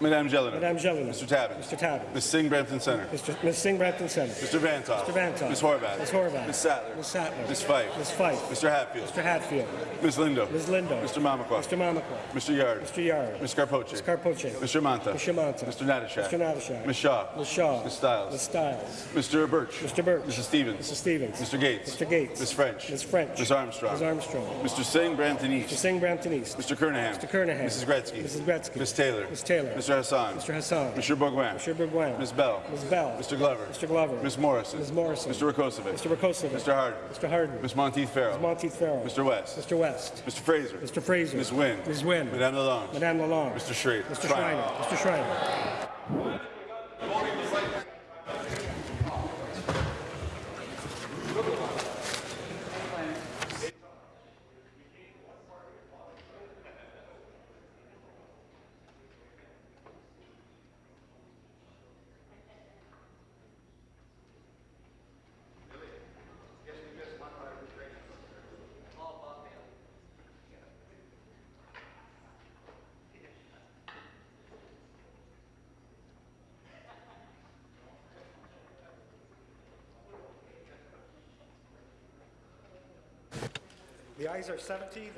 Madame Jelena. Madame Jelena. Mr. Tabbitt. Mr. Tabbitt. Ms. Singh Brampton Center. Mr. Ms. Singh Brampton Center. Mr. Vantoff. Mr. Vantoff. Ms. Horvath. Ms. Horvath. Ms. Sattler. Ms. Sattler. Ms. Fife. Ms. Fife. Mr. Hatfield. Mr. Hatfield. Ms. Lindo. Ms. Lindo. Mr. Mamakwa. Mr. Mamakwa. Mr. Yard. Mr. Yard. Ms. Carpoche. Ms. Carpoche. Mr. Manta. Mr. Manta. Mr. Natashak. Mr. Natashak. Ms. Shaw. Ms. Shaw. Ms. Stiles. Ms. Stiles. Mr. Birch. Mr. Birch. Mrs. Stevens. Mrs. Stevens. Mr. Gates. Mr. Gates. Ms. French. Ms. French. Ms. Armstrong. Ms. Armstrong. Mr. Singh Brampton Mr. East. Singh Brampton East. Mr. Kernahan. Mr. Kernahan. Mrs. Gretzky. Mrs. Gretzky. Ms. Taylor. Ms. Taylor. Mr. Hassan. Mr. Hassan. Mr. Bourgoin. Mr. Bourgoin. Ms. Bell. Ms. Bell. Mr. Glover. Mr. Glover. Ms. Morrison. Ms. Morrison. Mr. Rakosovic. Mr. Rakosovic. Mr. Harden. Mr. Harden. Ms. Monteith Farrell. Ms. Monteith Farrell. Mr. West. Mr. West. Mr. Fraser. Mr. Fraser. Ms. Wynn. Ms. Wynn. Madame Lalonde. Madame Lalonde. Mr. Schrader. Mr. Schreiner. Mr. Schreiner.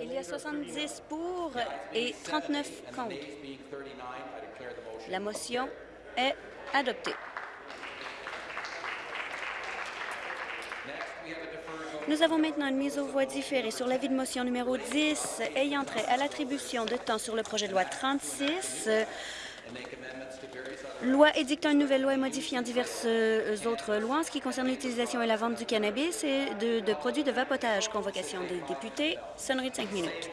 Il y a nays are 70 pour et 39 contre. La motion est adoptée. Nous avons maintenant une mise aux voix différée sur l'avis de motion numéro 10 ayant trait à l'attribution de temps sur le projet de loi 36, euh, loi édictant une nouvelle loi et modifiant diverses euh, autres lois en ce qui concerne l'utilisation et la vente du cannabis et de, produits de vapotage. Convocation des députés, sonnerie de cinq minutes.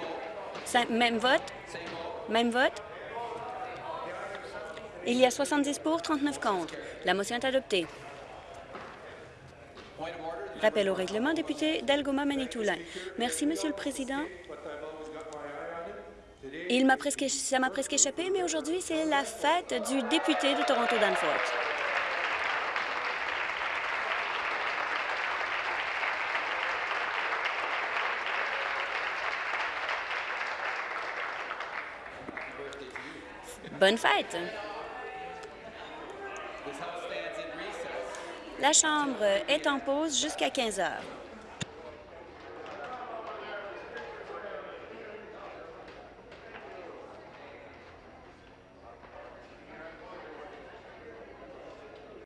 Même vote? Même vote? Il y a 70 pour, 39 contre. La motion est adoptée. Rappel au règlement, député d'Algoma Manitoulin. Merci, Monsieur le Président. Il m'a presque, ça m'a presque échappé, mais aujourd'hui, c'est la fête du député de Toronto-Danforth. Bonne fête! La Chambre est en pause jusqu'à 15 heures.